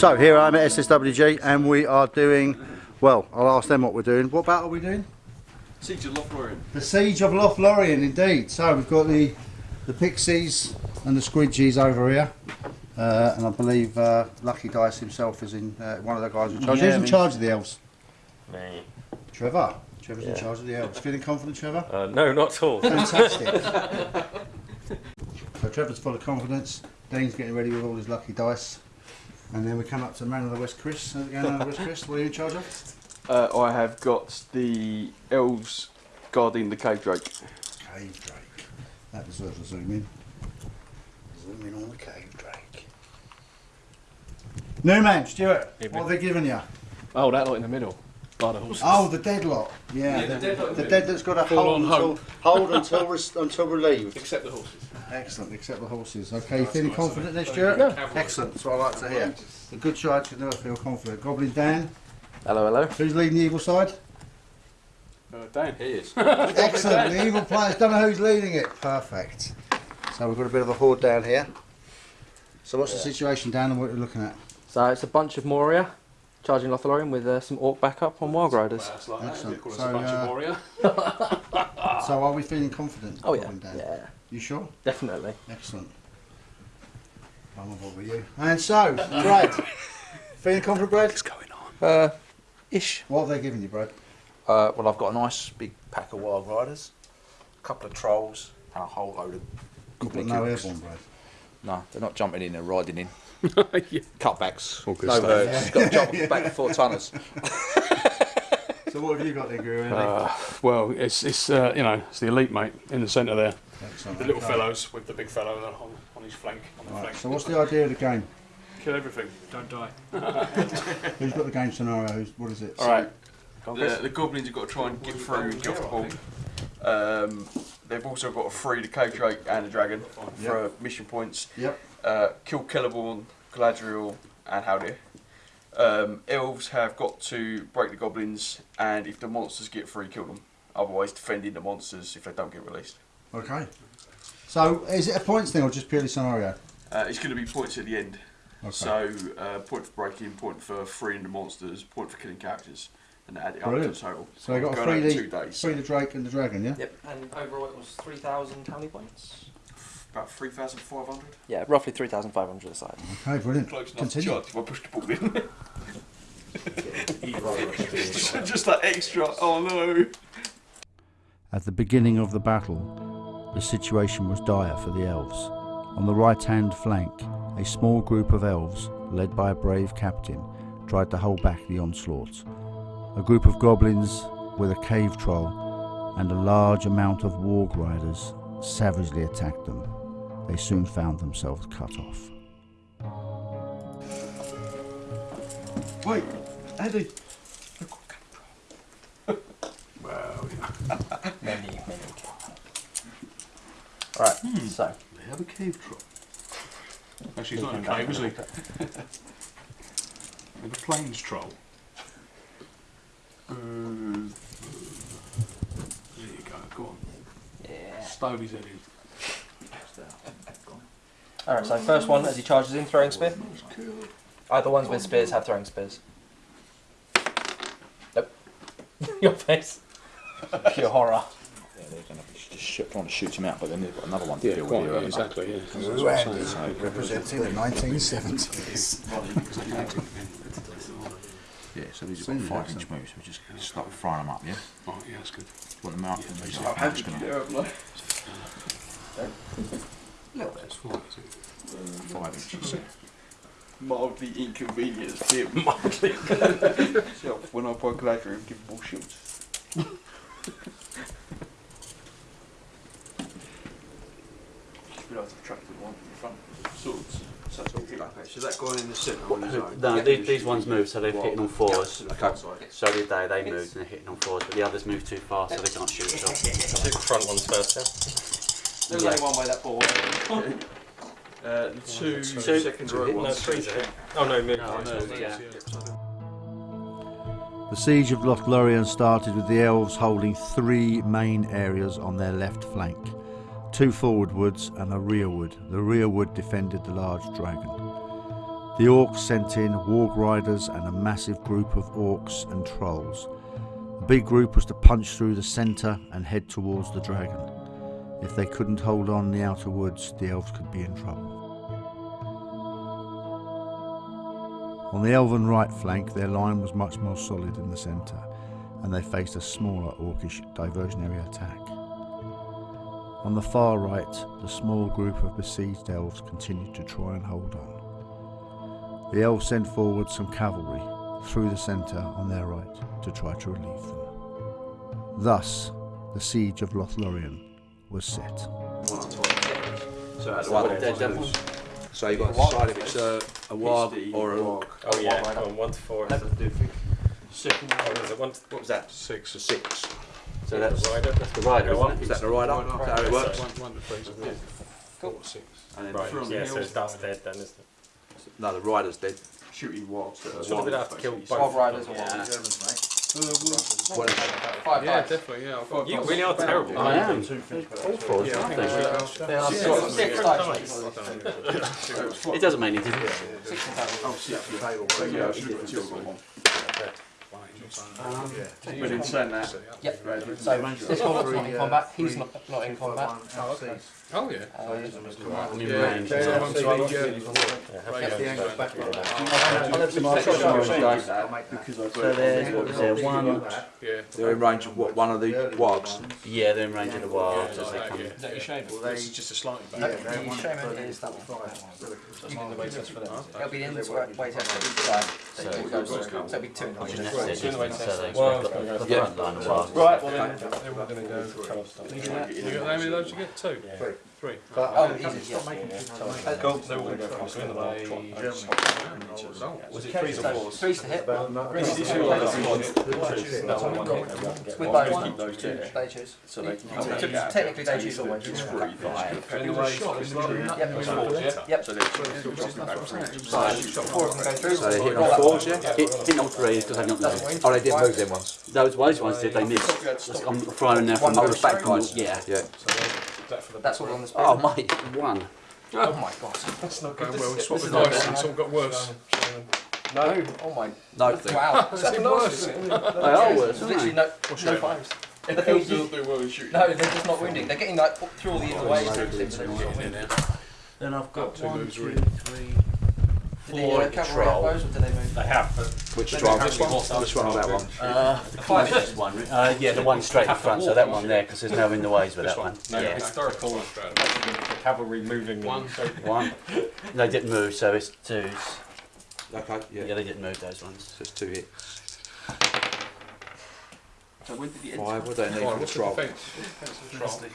So here I am at SSWG and we are doing, well, I'll ask them what we're doing. What battle are we doing? Siege of Lothlorien. The Siege of Lothlorien, indeed. So we've got the the Pixies and the Squidgies over here. Uh, and I believe uh, Lucky Dice himself is in uh, one of the guys in charge. Yeah, Who's in charge of the elves? Me. Trevor. Trevor's in charge of the elves. Feeling confident, Trevor? Uh, no, not at all. Fantastic. so Trevor's full of confidence. Dane's getting ready with all his lucky dice. And then we come up to Man of the West, Chris. How's it going, Man of the West, Chris? What are you in charge of? Uh, I have got the elves guarding the cave drake. Cave Drake. That deserves a zoom in. Zoom in on the Cave Drake. New man, Stuart. What have they given you? Oh, that lot in the middle. By the horses. Oh, the deadlock. Yeah, Yeah, the, the deadlock. the dead that's got to Full hold on until, hope. hold until, res- until relieved. Except the horses. Excellent, except the horses. Okay, you feeling confident there, Stuart? Yeah. Excellent, that's what I like to hear. A good charge should never feel confident. Goblin Dan, hello, hello. who's leading the evil side? Uh, Dan. He is. Excellent, the evil players don't know who's leading it. Perfect. So we've got a bit of a horde down here. So what's the situation, Dan, and what are you looking at? So it's a bunch of Moria charging Lothlorien with uh, some Orc backup on Wild Riders. That's like. Excellent. They So, a bunch uh, of. So are we feeling confident? Oh yeah, Dan? yeah, You sure? definitely. Excellent. I'm on board with you. And so, Brad. feeling confident, Brad? What's going on? Uh, ish. What have they given you, Brad? Uh, well, I've got a nice big pack of wild riders, a couple of trolls, and a whole load of You've got goblin no airborne, Brad. No, they're not jumping in; they're riding in. yeah. Cutbacks. All good no stuff. hurts. You've got to jump back four tonners. So what have you got there, Guru? Uh, well, it's it's uh, you know it's the elite mate in the centre there. Excellent. The little okay. fellows with the big fellow on, on his flank. On the Right, flank. so what's the idea of the game? Kill everything. Don't die. Who's got the game scenario? Who's, what is it? All right. The, the goblins have got to try and get through and get off the board. Um, they've also got to free the cave drake and the dragon for mission points. Yep. Uh, kill Celeborn, Galadriel, and Haldir. Um, elves have got to break the goblins, and if the monsters get free, kill them. Otherwise, defending the monsters if they don't get released. Okay. So is it a points thing or just purely scenario? Uh, it's going to be points at the end. Okay. So, uh, point for breaking, point for freeing the monsters, point for killing characters, and add it Brilliant. up to the total. So they got to Going free the, two days. free the Drake and the Dragon, yeah? Yep, and overall it was 3,000 how many points? About 3,500. Yeah, roughly 3,500 aside. Okay, brilliant. Close enough Continue. to charge if I push the ball in. Just that extra, oh no. At the beginning of the battle, the situation was dire for the elves. On the right hand flank, a small group of elves, led by a brave captain, tried to hold back the onslaught. A group of goblins with a cave troll and a large amount of warg riders savagely attacked them. They soon found themselves cut off. Wait, Eddie. Well, Many, many. Alright, so. they have a cave troll. Actually, he's not in a cave, is he? They have a plains troll. Uh, there you go. Go on. Yeah. Stove his head in. Alright, so first one as he charges in, throwing spear. Either ones with spears have throwing spears. Nope. Your face. Pure horror. Yeah, trying to shoot him out, but then they've got another one to Yeah, deal quite, with. yeah, exactly, yeah. That's what I'm saying. So, Representing the 1970s. yeah, so these are five inch moves. We just start frying them up, yeah? Oh, yeah, that's good. Want them out? I'm just going to That's fine, is it? five inches. Mildly inconvenienced him. Mildly. so, when I buy Galadriel, give them all shields. Just realised I've tracked the one in front. Swords. So that's all good. Okay, so that going in the centre on his own? No, these, these ones move, so they're hitting on fours. Okay. So did they, they moved and they're hitting on fours, but the others moved too far, so they can't shoot at all. Do the front ones first, yeah? There's only one way that ball went. Uh, the two, Two. second row No, ones. three's a hit. Oh no, move. No, no, yeah. The siege of Lothlorien started with the elves holding three main areas on their left flank. Two forward woods and a rear wood. The rear wood defended the large dragon. The orcs sent in warg riders and a massive group of orcs and trolls. The big group was to punch through the centre and head towards the dragon. If they couldn't hold on in the outer woods, the elves could be in trouble. On the elven right flank, their line was much more solid in the centre, and they faced a smaller orcish diversionary attack. On the far right, the small group of besieged elves continued to try and hold on. The elves sent forward some cavalry through the centre on their right to try to relieve them. Thus, the siege of Lothlorien was set. So at one They're devils. So you've got to decide if it's a, a warg or a orc. Oh yeah, go one to four. Is it? Second. Oh, is it one? To, What was that? Six. So six. So that's rider. that's the rider, isn't Is it? that the rider? Is that how it works? One, one to three. Yeah. Four six. And then Right. Through Yeah, so hills. that's dead then, isn't it? No, the rider's dead. Shooting wargs that are So we'd wild, have to kill both. Twelve riders or Yeah. what? Uh, what is it? Five Yeah, fives. definitely. Yeah. I've got. You really are terrible. I am. Two All fours, Yeah, I aren't think they? we are. They are Yeah. six Yeah. dice. It doesn't make any difference. Six in total. Oh, six. So, yeah, I should have put two on one. But in saying that, Yep. right, So this combat's not in combat. He's not not in combat. Oh yeah. Uh, I'm Yeah. range. Yeah. so- One to three, yeah. because I So there's what was there? One. Yeah. They're in range of what? One of the wargs. Yeah, they're in range of the wilds Yeah, as they come. yeah. Is that your shame? This is just a slightly no, back. the shaman is that one. That's one of the way test for them. It'll be the end way test for each side. So it goes through. So it'll be two in the way test. that's it, Two in the way test. Well, got I was the gonna front line of wilds. Right, well then, then we're going to go tell. You got how many of those you get? Two. Yeah. Three. Oh, easy, yes. Go, they're all going to go across in the way. Was it threes or fours? Threes to hit. Threes to two. No, one hit. they won't get With one. both. keep those two. They choose. So they can So Technically, they choose always. It's three, five. In the way. Yep. Fours, yeah? Yep. So they're still dropping back. Four of them go through. So they're hitting Roll on that fours, one. yeah? Hit, hit all three because they've not That's moved. Oh, they didn't move them ones. Those, those ones did, they missed. I'm firing now from Oh, the back guys. Yeah. Yeah. That for the That's all on the screen. Oh, mate. One. Oh my god. That's not Going good. well. This Swap is the dice. good. It's all got worse. No. Oh my. No. Wow. That's even worse. it? They are worse, There's aren't literally they? no, no fives. The thing is, Still you- do well in shooting. no, they're just not wounding. They're getting like through all the other ways. so they're just not wounding. Then I've got Two one, moves, three, Did the four uh, at have troll. those or did they move? They have, but Which Maybe one? This to one? Which one or that one? Uh, the closest one. Uh, yeah, the one straight in front. So that one there, because there's no in the ways with that one? one. No, yeah. historical the cavalry moving. One. One. They didn't move, so it's twos. Okay, Yeah, yeah. they didn't move those ones. So it's two hits. So when did the end Five. What do they need Right, for the what's the troll?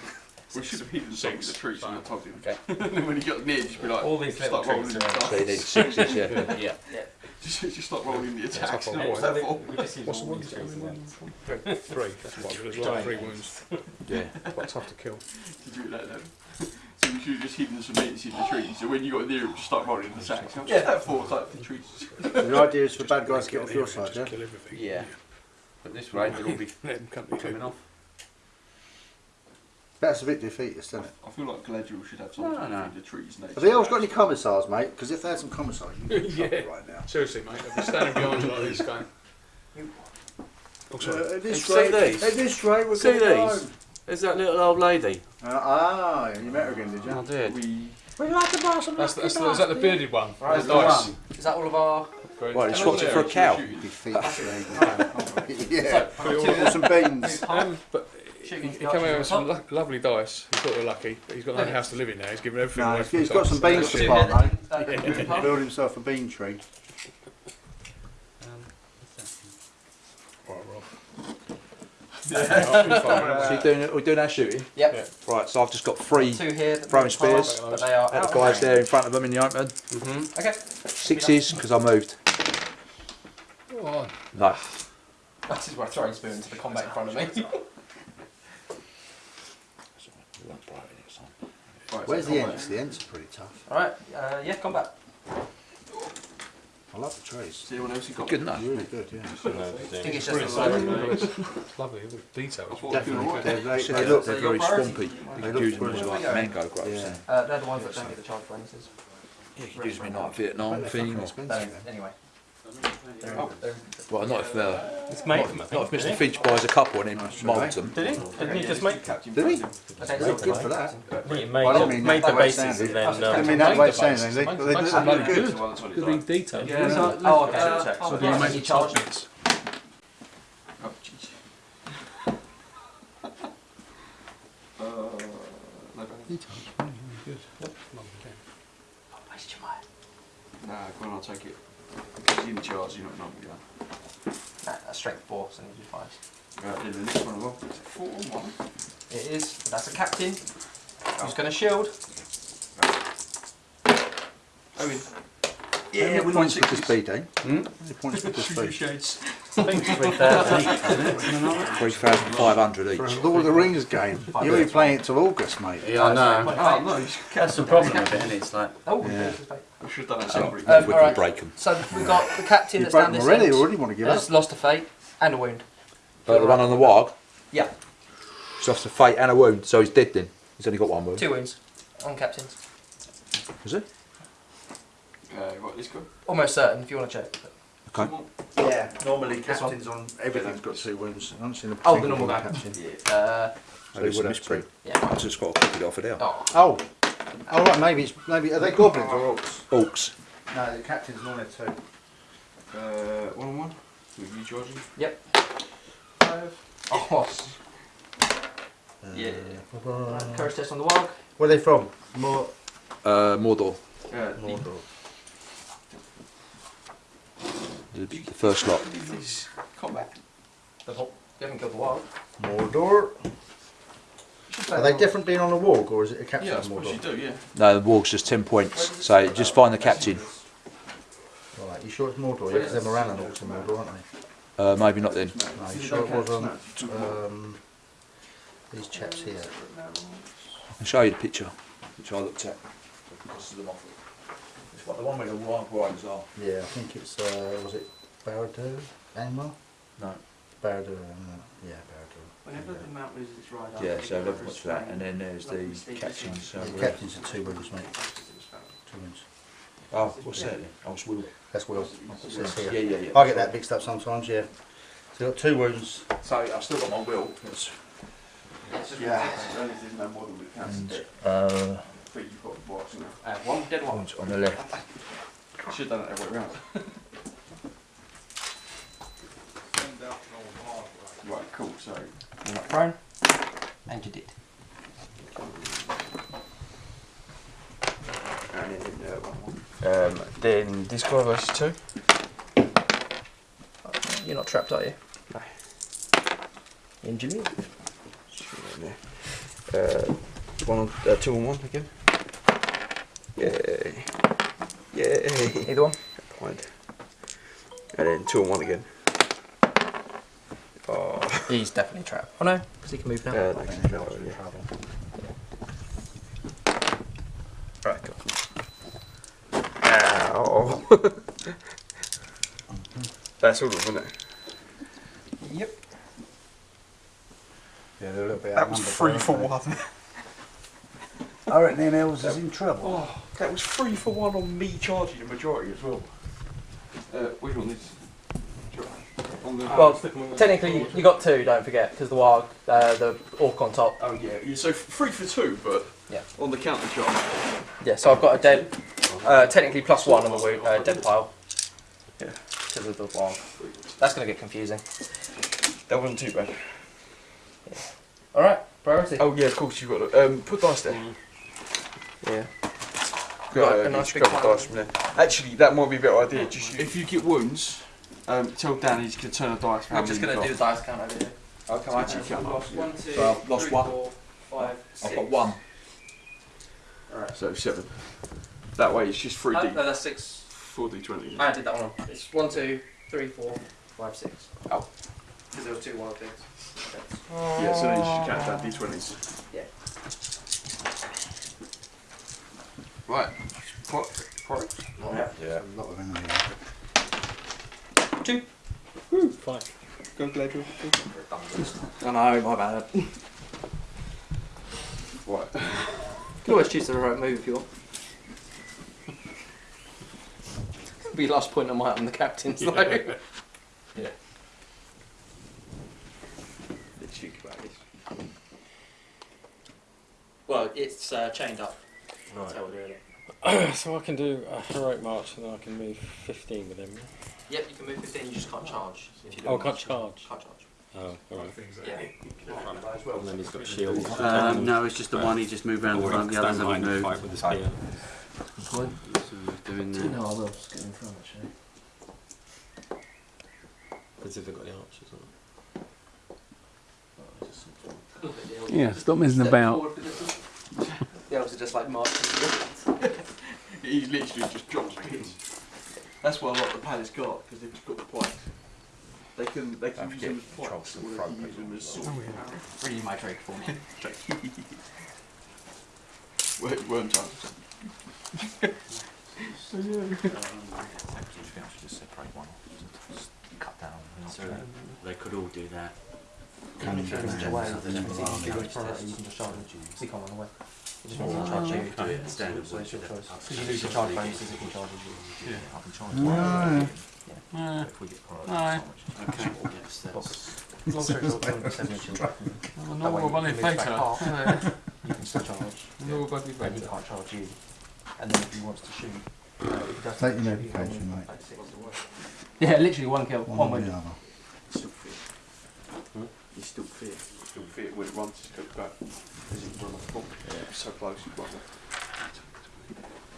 Defence? We should have hidden some in the Six. trees and I told him. Okay. and then when he got near, just be like, All these just little like rolling trees the are- So need sixes, yeah. Yeah. just, just like rolling the attacks. Tough and on what's that for? We just use What's the all one? these trees and Three. That's quite good as well. Three wounds. Yeah. Quite tough to kill. Did you like that? So we should have just hidden some mints in the trees. So when you got near, it just start rolling the attacks. What's Yeah. that for? It's like the trees. The idea is for bad guys to get off your side, yeah? Yeah. But this way, they'll all be. Let them come to Coming off. That's a bit defeatist, isn't it? I feel like Galadriel should have something No, no. in the trees. Have the elves got any commissars, mate? Because if they had some commissars, you'd be in Yeah. trouble right now. Seriously, mate. I've been standing behind you like this going. Oh, sorry. Uh, at this See rate, these? at this rate, we're See going these? There's that little old lady. Uh, ah, you met her again, did you? I you? did. We. We'd like to buy some That's, that's the, is that the bearded one? Right, the dice. Is that all of our? Very- Right, he swapped it for a cow. Defeat. yeah. Or some beans. Um, but he, Shooting he came out with some lo- lovely dice. He thought we were lucky, but he's got no house to live in now. He's given everything No, away. he's- for he's his got some beans to Yeah. plant, mate. Uh, Build himself a bean tree. Right, Rob. So you doing, we're doing our shooting? Yep. Right, so I've just got three Two here. Throwing spears. But they are at out the guys there in front of them in the open. Mm-hmm. Okay. Sixes, because I moved. Go on. No. That is where I throw spear into the combat in front of me. Right, Where's the combat. ents? The ents are pretty tough. All right. Uh, yeah, back. I love the trees. Is anyone else who got Good enough. Really good, yeah. I think it's just a low. It's lovely, the details. I thought we were Definitely. alright. They, they, They they look, look, they're very priority. swampy. They You look could use them as brilliant. like mango growers. Yeah. Uh, they're the ones that don't get the charge bonuses. Yeah, you could use me like Vietnam thing. Anyway. They're in, they're well, not if uh, It's made not, not if Mr. Finch buys a couple and then moulds them. Did he? Didn't he just make Captain Did he? Fraser. Okay, Very so good for that. He made, Well, I don't mean made that the way bases sounding. and then. I Um, mean that made way the saying bases. they, Makes- they, makes they, some good. That's the one that's on Good eye. big detail. Yeah, so, Yeah. oh, okay. Yeah. So, So do you make the charge. bits? Oh, jeez. Uh, no bad. Details. Really, really good. Waste your mind. Nah, go on, I'll take it. Because you're in charge, you're not number, yeah. Nah, that's strength four, so you do five. Right, then the next one as well. Is four or one? It is. That's a captain. Who's going to shield? Owen. How many points would this be, Dane? Hmm? How many points would this be? Shades. I think it's three thousand. Three thousand five hundred For each. a Lord of the Rings game. You'll be playing it till August, mate. Yeah, I know. Oh, no, you That's the problem with it, isn't it? It's like, Oh, Yeah. I should have done that separately. Um, we alright. can break them. So we've got the captain You've that's down broken this already, end. already want to give up. That's lost a fate and a wound. But the one on the warg, Yeah, he's lost a fate and a wound, so he's dead then. He's only got one wound. two wounds on captains. Is it? Uh, right, let's. Almost certain if you want to check. Okay. Yeah, normally This captains on everything's got two wounds. I haven't seen a Oh, the single normal one guy. captain. Uh, So it's a would have misprint. yeah. I've just got to copy it off of there. Oh, Oh, oh right, maybe it's maybe are they goblins or orcs? Orcs. No, the captain's normally two. Uh, one on one. With you charging. yep. Five. Oh, Yeah. courage test on the warg. Where are they from? More Uh, Mordor. Uh, Mordor. The, the first lot. Combat. The whole- You haven't killed the warg. Mordor. Are they different being on a walk or is it a captain Yeah, I of suppose you do, yeah. No, the warg's just 10 points. So just find the captain. Right, you sure it's Mordor? Yeah, because they're Morannon orcs in Mordor, aren't they? Uh, maybe not then. No, you sure it was on um, these chaps here? I'll show you the picture, which I looked at. It's what the one where the wild riders are. Yeah, I think it's uh, was it Barad-dûr? Angmar? No. Barad-dûr, um, yeah, Barad-dûr. Whenever the mount loses its ride, Yeah, so they've watched that, and then there's the captains. So The uh, captains are two wounds, mate. Two wounds. oh, what's that then? Oh, it's Will. That's Will. It says Yeah, here. yeah, yeah. I get that mixed up sometimes, yeah. So you've got two wounds. So I've still got my Will. It's, Yeah. and Uh, Uh, one dead one. one's on the left. Should have done it every way round. right, cool. So, You're not prone. And you did. and then uh. Um, then this guy versus two. You're not trapped, are you? No. Engineer. Uh, one on, uh, two on one again. Yay. Yay. Either one. Point. And then two on one again. He's definitely trapped. Oh no, because he can move now. uh, no, he's not, yeah. Right, cool. Ow. That's all of them, isn't it? Yep. Yeah, they're a little bit That was three for one. I reckon them elves is in trouble. Oh, that was three for one on me charging the majority as well. Uh, which one is? On the. Well, technically you, you got two. Don't forget, because the warg, uh, the orc on top. Oh yeah, yeah. So three for two, but Yeah. on the counter charge. Yeah. So I've got a dead. Uh, technically plus one on the uh, dead pile. Yeah. Because of the warg. That's gonna get confusing. That wasn't too bad. All right. Priority. Oh yeah, of course you've got to um, put dice there. Yeah. Got Got a a nice nice big pile. dice from there. Actually, that might be a better idea. Just if you get wounds, um, tell Dan he's gonna turn a dice. for how We're just gonna do you've the dice count over here. got. Okay, actually count up. One, two, So I've lost three, one. four, five, I've got one. Alright. So seven. That way it's just three Oh, D. no, that's six. Four D twenty. I did that one. It's one, two, three, four, five, six. Oh. Because there was two wild things. Yeah, so then you should count that D twenties. Yeah. Right. What? What? Yeah. A lot of them here. Two. fine. Go Gladwell. I know, my bad. You What? can always choose the right move if you want. It'll be last point of my on the captains though. Yeah. The cheek about this. Well, it's uh, chained up. Right. how we're doing it. so I can do a heroic march and then I can move 15 with him. Yeah? Yep, you can move 15, you just can't charge. If you Oh, don't can't charge. Can't charge. Oh, alright. Yeah. And then he's got shield. Um, no, it's just the one he just moved around the front. The others haven't moved. fight with the spear. So we're doing that. No, I will just get in front actually. Because if they've got the archers on. Yeah, stop messing about. The elves are just like marching. He's literally just dropped pins. That's what a lot of the palace got because they've just got the pikes. They can they can use them as pikes or they can use them as swords. Oh, Read my Drake for me. Worm, worm time. Just separate one off, just cut down. So they could all do that. If you can Yeah. away, So you they can don't give really it priority, you can just charge it. He can't run away. He just wants to charge you. Do it standard. So it's your choice. Because you lose your charge bonuses if he charges you. Yeah, I can charge Ah. one. So if we get priority, so much. Okay. Yes, that's. As long as it's not 27 inches. That way normal you bunny move back fighter. half, You can still charge. Normal bunny But he fighter. can't charge you. And then if he wants to shoot, uh, if he does Take your shoot, medication, he'll move mate. back six. Yeah, literally one kill, One one or win. the other. Still fit. You still fit. Still fit when it runs, just goes back. As it run off the ball. So close, you got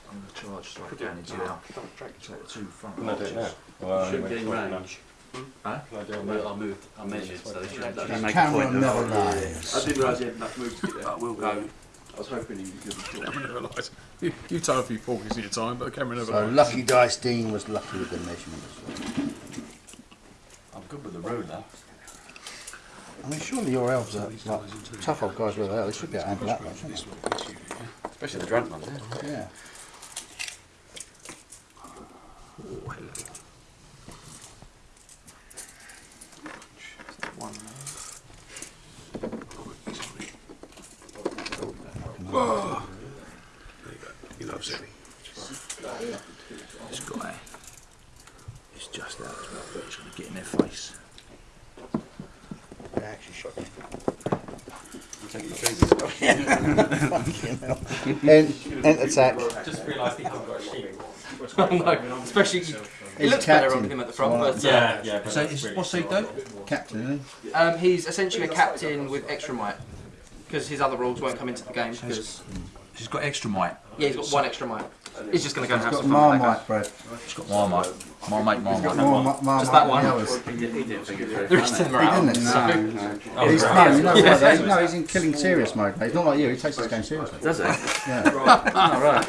I'm going to charge so I can into now. Take the two front Can I do it now? archers. Well, Should I get in won't range. Huh? Can I do it I now? moved, I moved, I measured, so they should That The make a camera point never of lies. I didn't realise he had enough moves to get there. But we'll go. I was hoping he would give a shot. Camera never lies. You, you told a few porkies in your time, but the camera never So lies. Lucky Dice Dean was lucky with the measurement as well. I'm good with the ruler. I mean, surely your elves are like tough old guys where they are. They should be able to handle that much, shouldn't Especially the drunk ones. they? Yeah. He loves it. This guy is just out as well, but he's going to get in their face. They actually shot you. Fucking End, end attack. Just realised he hasn't got a shield. no, especially, it looks better on him at the front, Right. but uh, Yeah, yeah. but So that's it's, really what's he short. do? Captain, isn't he? um, he's essentially a captain with extra might. Because his other rules won't come into the game. Because He's got extra might. yeah, he's got one extra might. He's just going to go and have got some fun with that guy. Marmite bread. He's got Marmite. Marmite, He's got Marmite. more ma- Marmite Just that one. He did- he didn't think it through. The rest of them are He out. didn't. No. Oh, He's no, you know Yeah. why though? No, he's in killing serious mode. mate. He's not like you. He takes this game seriously. Does he? Yeah. Oh, right.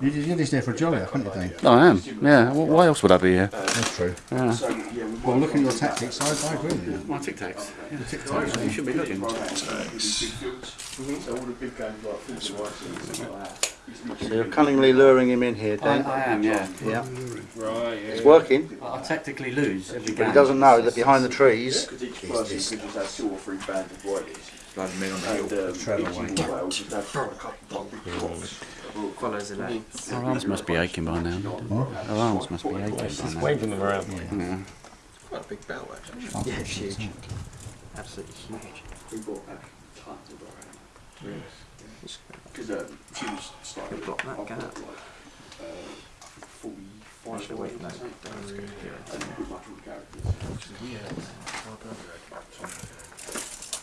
You- You're just there for a jolly, aren't you, Dean? I am. Yeah. Well, why else would I be here? That's true. Yeah. So, yeah, we've Well, looking at your tactics, I, I agree with you. My tic tacs. Yeah. You should be looking. So all the big games like Force and things like that. He's literally So you're cunningly luring him in here, I, I am. Yeah. Yeah. Right, It's working, I tactically lose every but he doesn't know that behind the trees. Because each person could just have two or three bands of whiteys. Bloody men on the And hill. um, Trevor each Wayne. individual whale would have one big cross. Follows the lane. Our arms must be aching by now. Our arms must be aching by Just now. waving them around. Yeah. Quite a big bell, actually. Yeah, it's huge. Absolutely huge. We brought back tons of our Because um, she was starting Block that gap. got, like, uh, I think 45 Actually, wait, no, that's good. Yeah. And pretty much all the characters.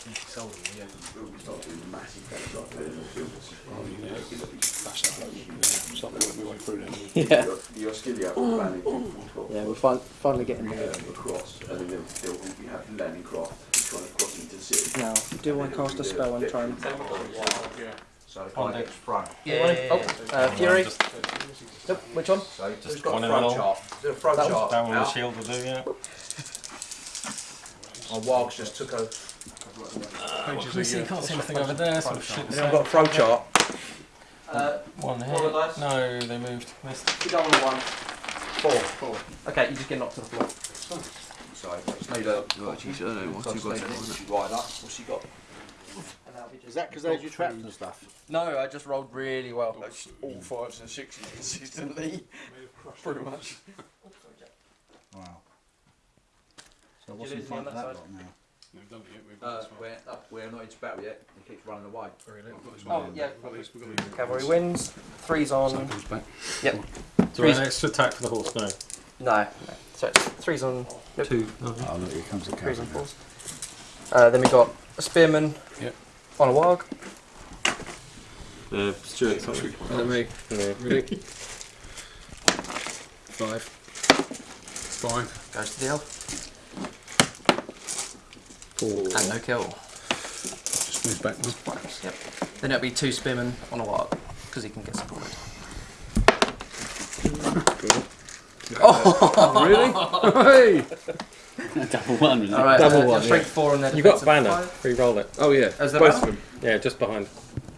We started doing massive games like that in the fields. Starting to work my way through them. Yeah. The Oscilia planning from Yeah, we're fin- finally getting there. across, and then they'll, they'll we have landing craft trying to cross into the. Now, do I cast a spell and try and. So the front. Yeah. Oh, uh, Fury. Nope, which one? So he's just One got a in the front middle. chart. Do front That one? chart. That one with the shield will do, yeah. My Wargs just took a. Let me see, can't see anything over there, so shit. Anyone got a throw chart? Uh, One Roll the hit. No, they moved. Missed. you don't want one. Four. Four. Okay, you just get knocked to the floor. So just need a. Right, geez, I don't know what so you got need to. What's he got? And that Is that because they had you trapped and stuff? No, I just rolled really well. That's all fives and sixes consistently. Pretty much. Wow. So what's you in lose front of that that lot now? We've done it yet. We've Uh, got this one. we're, we're not into battle yet. He keeps running away. We've got this Oh, one. yeah. We've got this. We've got this. Cavalry wins. Three's on. Comes back. Do I have extra attack for the horse? No. No, no. So it's three's on. Nope. Two. Oh, Oh look, here comes the Threes cavalry. and fours. Uh, then we got a spearman Yep. On a warg. Uh, Stuart, sorry. Let me. Yeah. Ready? Five. Five. Goes to the elf. Four. And no kill. Just move back one. Yep. Then it'll be two spearmen on a warg because he can get supported. really? Double one. isn't it? Oh, Alright, Double uh, one, strength four and then You got defensive banner. five. Re-roll it. Oh yeah. Is there Both banner? of them. Yeah, just behind.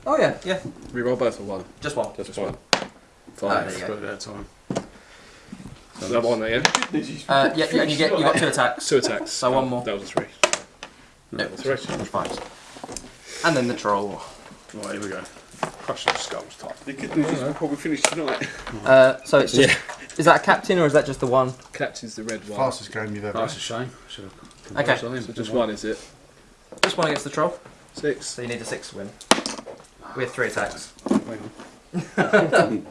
Oh yeah, yeah. Reroll both or one. Just one. Just one. Ah, there Five. you go. Put it at a time. So that one there, yeah? Uh, yeah, yeah, and you get you got two attacks. Two attacks. So one more. That was a three. Nope. Three. Fives. And then the troll. Right, here we go. Crush those skulls type. The good news is we'll probably finish tonight. Uh, so it's just, is that a captain or is that just the one? Captain's the red one. Fastest game you've ever That's a shame. Should have Okay. conversed. So just one, is it? Just one against the troll. Six. So you need a six to win. We have three attacks. Hang on.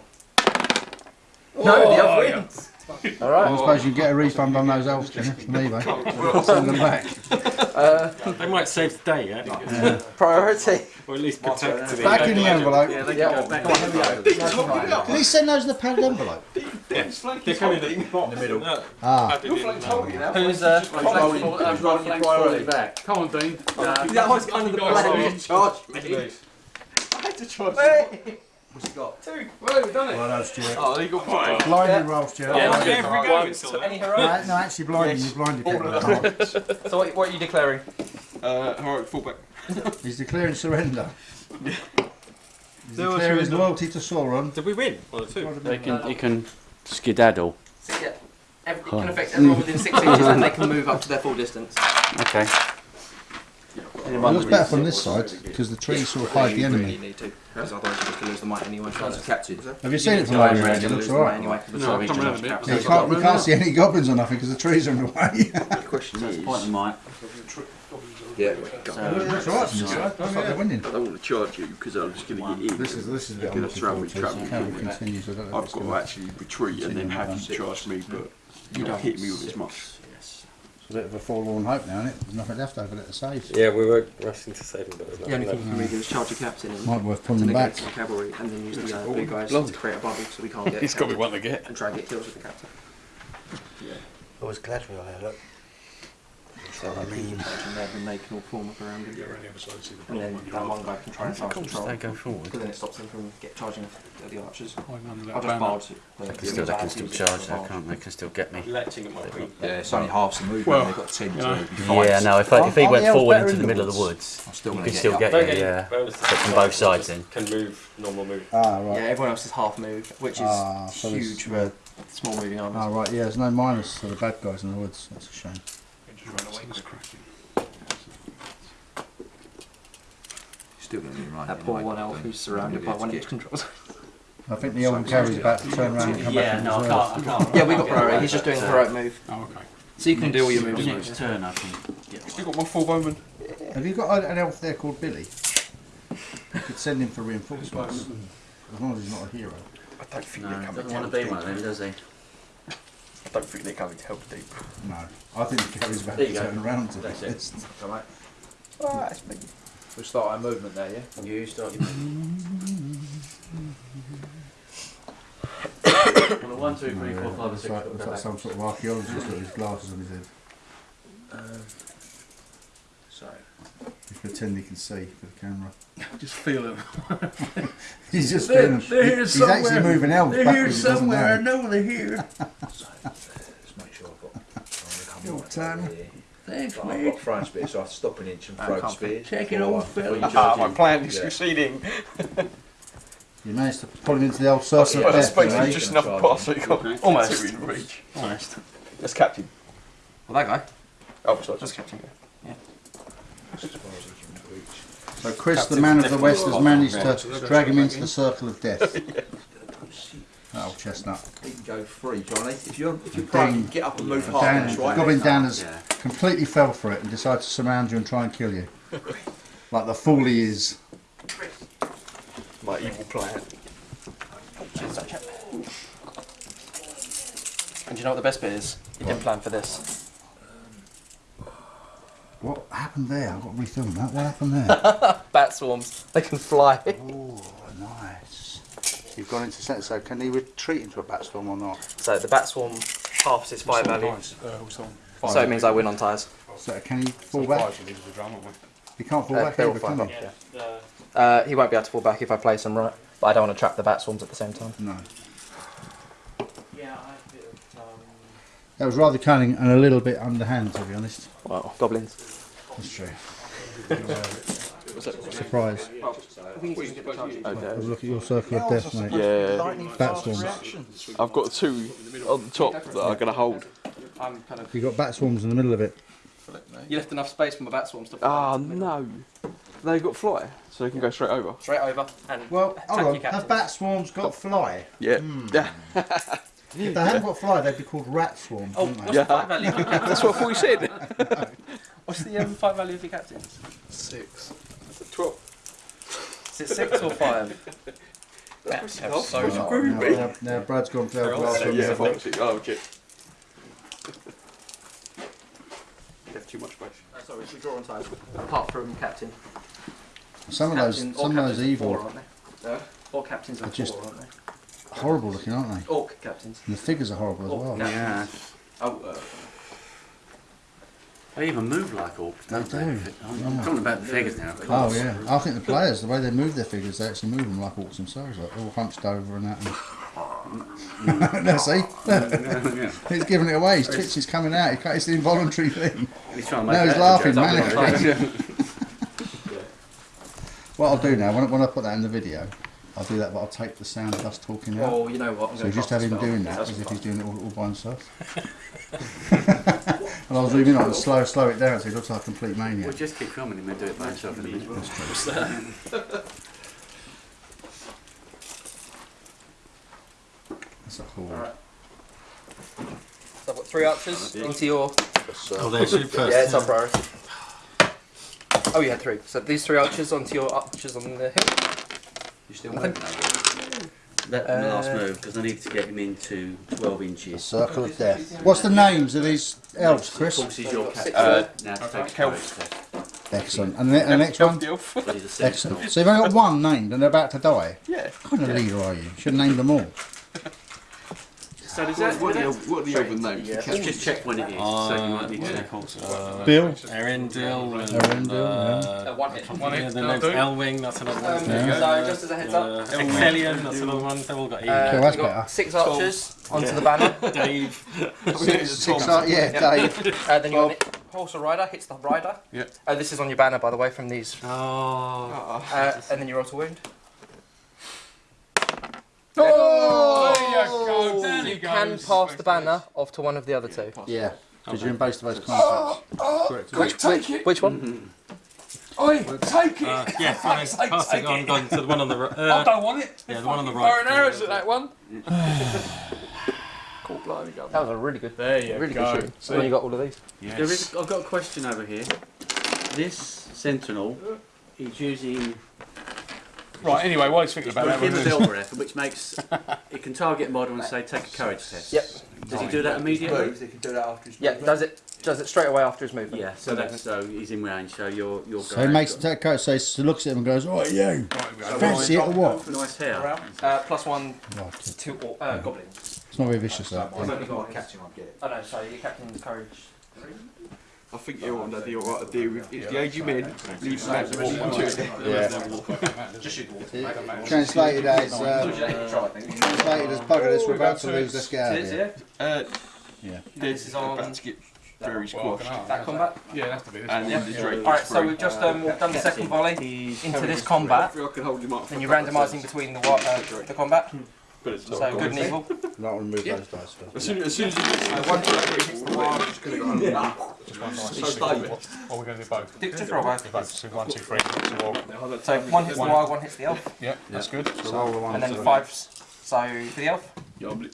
no, the elf oh, wins. All I suppose you get a refund on those elves, can you? From eBay. Send them back. Uh, they might save the day, yeah? Priority. Or at least protect the Back in the envelope. Yeah, they Yeah. can go back. Come on, here we go. Did he send those in the padded envelope? They're coming in In the middle. Ah, Who's uh? rolling, who's rolling priority back. Come on, Dean. That was kind of the plan. Charge me. I had to charge What's he got? Well, we've done it. well done, Stuart. Oh, he got five. Blinded roll, Stuart. Yeah, Well yeah, done. every go it's still Any there. heroic? No, no, actually blinded. You blinded people. So what, what are you declaring? Uh, heroic fullback. He's declaring surrender. He's There declaring his loyalty to Sauron. Did we win? Or two? They can, you can skedaddle. So, yeah. Every, it can affect everyone within six inches and they can move up to their full distance. Okay. It looks better from this side because the trees sort of hide the Really enemy. need to, because otherwise you're just going to lose the might anyway. Chance of captain. Have you seen it from Yeah, over here? It looks lose the might alright. anyway. No, come round a bit. Yeah, you can't, you can't see any goblins or nothing because the trees are in the way. The question That's is, the point of mine. Yeah. That's alright, Stuart. Looks like they're winning. I don't want to charge you because I'm just going to get in. This is this is a bit Gonna I'm throw me, to. trap So me. Cameron continues. I don't know if I've got to actually retreat and then have you charge me, but you don't hit me with as much. Yes. It's a bit of a forlorn hope now, isn't it? There's nothing left over there to save. Yeah, we were rushing to save him, but there's The only nothing thing left. you can really do is charge your captain and Might worth pulling to them back. negate the cavalry and then use the uh, big guys Blimey. to create a bubble so we can't get He's got to be one to get. and try and get kills with the captain. Oh, it's Galadriel here, look. So I mean, And then they can all form up around him. Yeah, around the other side, see the And then bottom that one. one guy can try and fast control. They go forward. Because then it stops them from get charging the, the archers. Hiding I'll just banner. barge it. They can still, they can still charge there, can't they? They can still get me. Letting it might be. Yeah, it's only half the movement. Well, They've got ten you to know. be five. Yeah, no, if, I, if he Aren't went the elves forward into the the middle of the woods? woods, I'm still you gonna can get still you. get Don't me, yeah. bonus to From both sides in. Can move normal move. ah right. Yeah, everyone else is half move, which is Ah, so there's- huge for small moving armies. ah right. Yeah, there's no minus for the bad guys in the woods. That's a shame. It's cracking. Still going to be right. that poor one elf who's surrounded by one inch controls. I think the elven cavalry's about to turn around and come back from his reserve. can't. yeah, we got priority. He's just doing the heroic move. Oh, okay. So you can do all your moves. Next turn I can get Still got my full bowman. Have you got an elf there called Billy? You could send him for reinforcements. As long as he's not a hero. I don't think No, they're he doesn't want to be one of them, does he? I don't think they're coming to help deep. No. I think the cavalry's about There to you go. turn around to That's this. it. All right. Ah, that's me. We'll start our movement there, yeah? You start your Well, one, two, three, four, five, and It's six. like, got it's like some sort of archaeologist with his glasses on his head. Um, sorry. He's pretending he can see for the camera. Just feel it. He's just They're- doing they're here He's actually moving elves They're here backwards. he somewhere. I know. know they're here. Let's make sure I've got. I'm Your time. right here. Thanks, I've got throwing spears, so I have to stop an inch and I throw can't spears. Check it, before old I- fella. before Ah, my in. plan is Yeah. succeeding. You managed to pull him into the old circle of Well, death. that's basically eh? just enough Charge. so you got Almost. two in reach. Honest. That's captain. Well, that guy. Oh, sorry, Just just captain. As far as I can reach. So Chris, the man of the West, has managed to drag him into the circle of death. That old oh, chestnut. You can go free, Johnny. If you're if you're Dan- prone, get up and move half Dan, an inch, right? Goblin Dan has Yeah. completely fell for it and decided to surround you and try and kill you. Like the fool he is. My evil plan. And do you know what the best bit is? You didn't plan for this. What happened there? I've got to refilm that. What happened there? Bat swarms. They can fly. oh, nice. You've gone into set, so can he retreat into a bat swarm or not? So the bat swarm halves its fire value. Uh, what's. So it means I win on tyres. So can he fall So back? five, you needed the drum, haven't we? He can't fall Uh, back they're over, can he? yeah. Uh, he won't be able to fall back if I place them right. But I don't want to trap the bat swarms at the same time. No. Yeah, I have a bit of. Um, That was rather cunning and a little bit underhand, to be honest. Well, goblins. That's true. Surprise. Have a look at your circle of death, mate. Yeah, Bat swarms. I've got two on the top that are going to hold. I'm kind of. You've got bat swarms in the middle of it. You left enough space for my bat swarms to. Ah, no. They've got fly, so they can go straight over. Straight over and Well, hold on. captains. Have bat swarms got fly? Yeah. Yeah. If they hadn't got fly, they'd be called rat swarms, Oh, wouldn't what's they? the fight value of? That's what I thought you said. What's the um, fight value of your captains? Six. Twelve. Is it six or five? That's Oh, so it's much. Now, now, now Brad's gone for They're all glass Yeah, the five, six. Oh, okay. You have too much space. Uh, sorry, we draw on tyres. Apart from captain. Some of those, Captain- some of those are evil, Four, aren't they? Uh, all captains are Are just- four, aren't they? Horrible looking, aren't they? Orc captains. And the figures are horrible as well. captains. yeah. Oh, uh, They even move like orcs, don't They they? do. I'm talking about the figures now. of Oh yeah, I think the players, the way they move their figures, they actually move them like orcs themselves, like all hunched over and that. And... no, see, yeah. he's giving it away. His twitch is coming out. He it's an involuntary thing. He's trying to No, he's that laughing, joke. man. What I'll do now, when, I- when I put that in the video, I'll do that, but I'll take the sound of us talking out. well, you know what? I'm So just have him spell. doing that as if fine. he's doing it all, all by himself. and I'll zoom in on it and slow, slow it down so he looks like a complete maniac. We'll just keep filming him and do it by himself in a minute. That's a cool. Alright. So I've got three archers into your. Oh, there's you first. Yeah, it's our priority. Oh, you had three. So these three archers onto your archers on the hill. You still moving over? Let them last Uh, move because I need to get him into 12 The inches. circle of death. What's the names of these elves, Of Chris? course, he's your captain. Uh, now to take a health. courage test. Excellent. And the, and the next one? Elf. But he's a sentinel. Excellent. So you've only got one named and they're about to die. Yeah. What kind of leader are you? Should have named them all. So does that, what, are the, elf- what are the elven names? Yeah. Just, just check when it is, so you might need to check also. Bill? Erindil and Erindil, uh, Uh, one hit. One yeah, hit, the that'll next do. Elwing, that's another one. Um, Yeah. So just as a heads up, Uh, Ecthelion, that's another one. They've all got E. uh, Okay, that's you've got better. six archers onto the banner. Dave. Six, six, uh, yeah, Dave. Uh, then your horse or rider hits the rider. Yeah. Uh, this is on your banner, by the way, from these. Oh. Uh, and then your auto wound. Oh, there you go. Down You can goes. pass the banner off to one of the other two. Yeah, because you're in base to base contact. Correct. Which, which, which one? Oi, take it. Uh, yeah, fine. Take- Pass it on, it. gone to the one on the right. I Uh, don't want it. yeah, the one on the Bow right. and arrows at that one. cool, blimey, go. That was a really good, There you really go. good shooting. When you got all of these. There is, I've got a question over here. This sentinel is using Right, anyway, while he's thinking about that, Him we'll as move. Which makes it can target a model and say take a courage test. Yep. Does he do that immediately? Moves, he can do that after his Yeah, does it does it straight away after his movement. Yeah. So that's so he's in range. So you're you're. So he makes that coat, so he looks at him and goes, Oh, you! Right. Fancy it or what? Nice hair. Uh, plus one Right. to or, uh, goblins. It's not very vicious, that. I've only got catch him, I'll get it. Oh no, sorry, your captain's courage. I think you're on the deal right to deal with. If the aged men leave the map walk to it. Yeah. Translated as, uh, translated as bugger this, we're about to lose, let's get Is here. Uh, Yeah. this is about to get very squashed. That combat. Yeah, it'd have to be this And one. the Drake Alright, so we've just um, done the second volley into this combat. I can hold him up. Then you're randomising between the wa- uh, the combat. But it's So good and evil. Not remove those dice. As soon as, soon as you get one flag hits the wire, it's going to go under. just one dice. It's stable. Or we're going to do both. Dick just roll both. Both. So one, two, three. So. So one hits the wire, one hits the elf, Yeah, that's good. So roll the one. and then to- fives. So for the elf, Yeah, I'm li-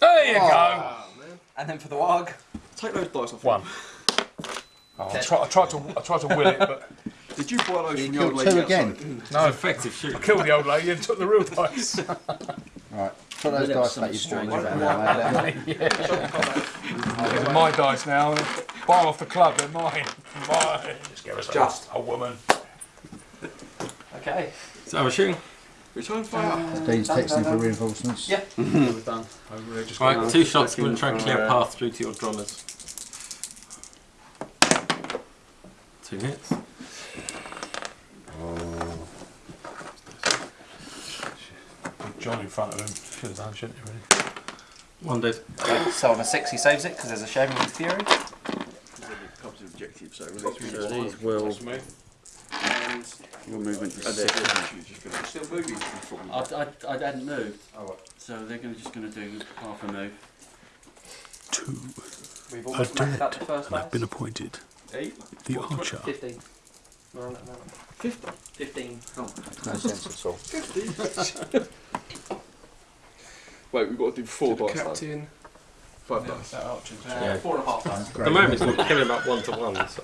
There you oh, go. and then for the warg. Take those dice off. One. Oh, I, try, I tried to. I tried to will it, but Did you buy those You from the old lady two outside? again. no. Effective shoot. I killed the old lady and took the real dice. Right. Put those There was dice back. You strange about now, my dice now. Buy 'em off the club. They're mine. Mine. Just give us Just. a, a woman. Okay. So we're shooting. Return fire. Dean's texting for reinforcements. Yeah. We're done. Over here, just Right, two shots. We're going to try and clear a path through to your drummers. Two hits. Put John in front of him. Should have done, shouldn't you? Really? One did. So on a six, he saves it because there's a shaman with fury. Comes with objective, so release So these will. That's me. Your movement is And six. still moving. I, I, I hadn't moved, Oh, right. so they're gonna, just going to do half a move. We've almost maxed out the first dice. appointed Eight. the archer. Fifteen. We're on that now. Fifty. Fifteen. No sense at all. Wait, we've got to do four dice. then. Captain. Five dice. That. Yeah. Four and a half dice. At the moment, it's killing about one to one. So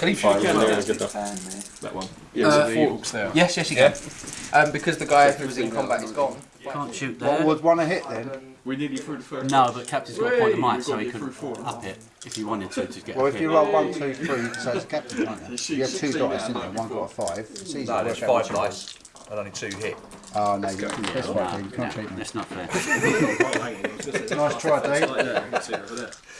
Can he Fine, shoot we're again? doing good enough. That one. Uh, Yeah, so Four the- there. Yes, yes, you Yeah. can. Um, because the guy who was in combat is gone. Can't shoot What there. would one a hit then? we nearly through the first. No, but Captain's got a point of might, so he to can get through four. up it if he wanted to to get Well, if you roll one, two, three, so it's captain, can't you? You have two dice, didn't you? One got a five. It's easy No, to there's work out five dice. And only two hit. Oh, no, you, that's right, Dean. You can't No, cheat me. that's not fair. Nice try, Dean.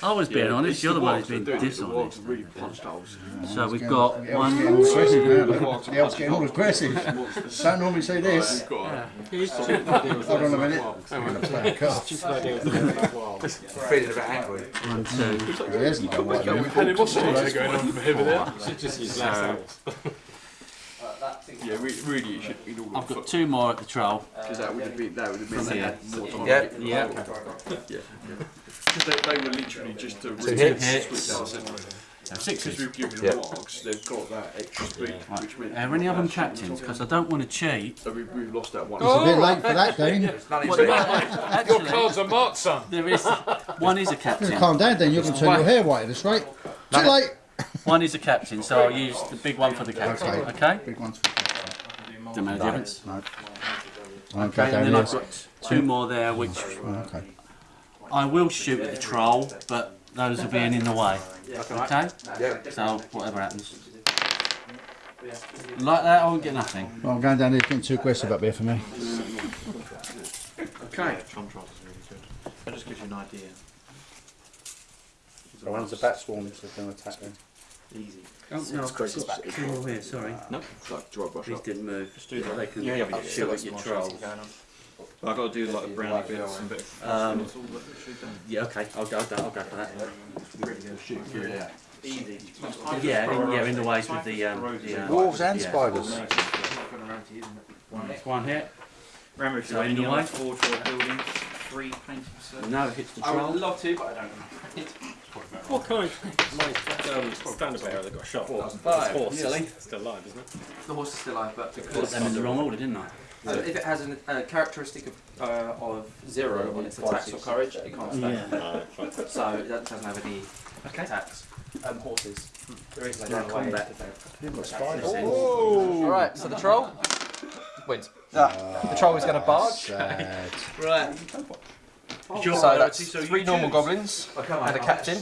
I was being honest, you're the one who's been dishonest. really punched holes. So we've got The elf's getting all one. aggressive now. The elf's getting all aggressive. Don't normally see this. We've got Hold on a minute. I'm going to play a card. feeling a bit angry. One, two. He hasn't done what We've had animosity going on from here to there. just use last So Yeah, re- really, it should be all I've got two more at the troll. because that would have been that would have been From here. more time. Yeah. Yeah. Because they, they were literally just to Two re- hits. switch out, didn't they? So Because sixes. we've given Yeah. them wargs, they've got that extra speed, which meant Are any of them captains? Because I don't want to cheat. so we've, we've lost that one. It's a bit oh! late for that, Dean. None Well, in no, two. Your actually, cards are marked, son. there is one is a captain. Calm down, Dean. You're going to turn your hair white at this rate. Too late. One is a captain, so I'll use the big one for the captain. Okay. Okay. Big ones. Doesn't make a difference. No. Okay. Okay, And then. I've got two more there, which Okay. I will shoot at the troll, but those are being in the way. Okay. So whatever happens. Like that, I won't get nothing. Well, I'm going down here. It's getting too aggressive up here for me. Okay. Contrast is really good. That just gives you an idea. So when's the bat swarms are going to attack them? Easy. Oh, no, I've got two more here. Sorry, No, like dry brush these up. didn't move. Just do that. They can Yeah, yeah, shoot at your trolls. I've got to do like the brownie bits and bit. Um, yeah, okay, I'll go. I'll go, I'll go for that. Yeah, in, yeah, in the ways with the um, the uh, Wolves and yeah. spiders. One hit. Remember, if So you're in in the your way? forge or building, three painting circles. No, it hits the I would love to, but I don't. What kind of my um, standard bearer that got shot? Five. Horse. Silly. Still alive, isn't it? The horse is still alive, but Put because them in the wrong order, didn't I? uh, if it has an- a characteristic of, uh, of zero on its attacks or courage, it can't stay. Yeah. So it doesn't have any attacks. Um, horses. There is like Yeah, run away. combat. Alright, so the troll wins. the troll is going to barge. Sad. Right. Sure. So that's three normal goblins and a captain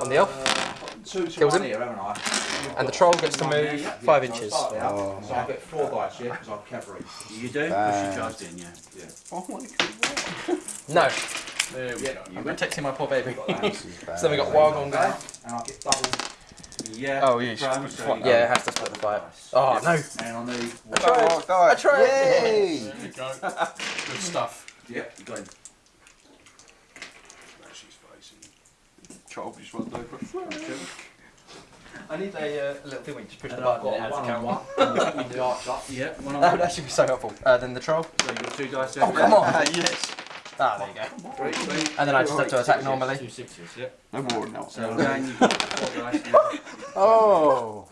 on the elf. Kills him. And the troll gets to move five inches. Oh, So I get four dice, yeah, because I'm cavalry. You do? Bad. Push your charge in, yeah. Oh, no, There we go. I'm protecting my poor baby. this is bad. So then we got Wargon guy. And I get double. Yeah. Oh, yeah, yeah, it has to split the fight. Oh no! And I need. I tried. I tried. Yay! There you go. Good stuff. Yeah, you got him. She's facing. Child just runs over. I need a, uh, a little thing where you just push the And I've button and it adds a one on count. one. and the arch up. Yeah, one on That one. would actually be so helpful. Uh, then the troll. So you've got two dice Oh, come on! yes. Ah, there you go. Three, three. And then I just have to attack normally. Two sixes, yeah. No more now. So again, you've got four dice. Oh!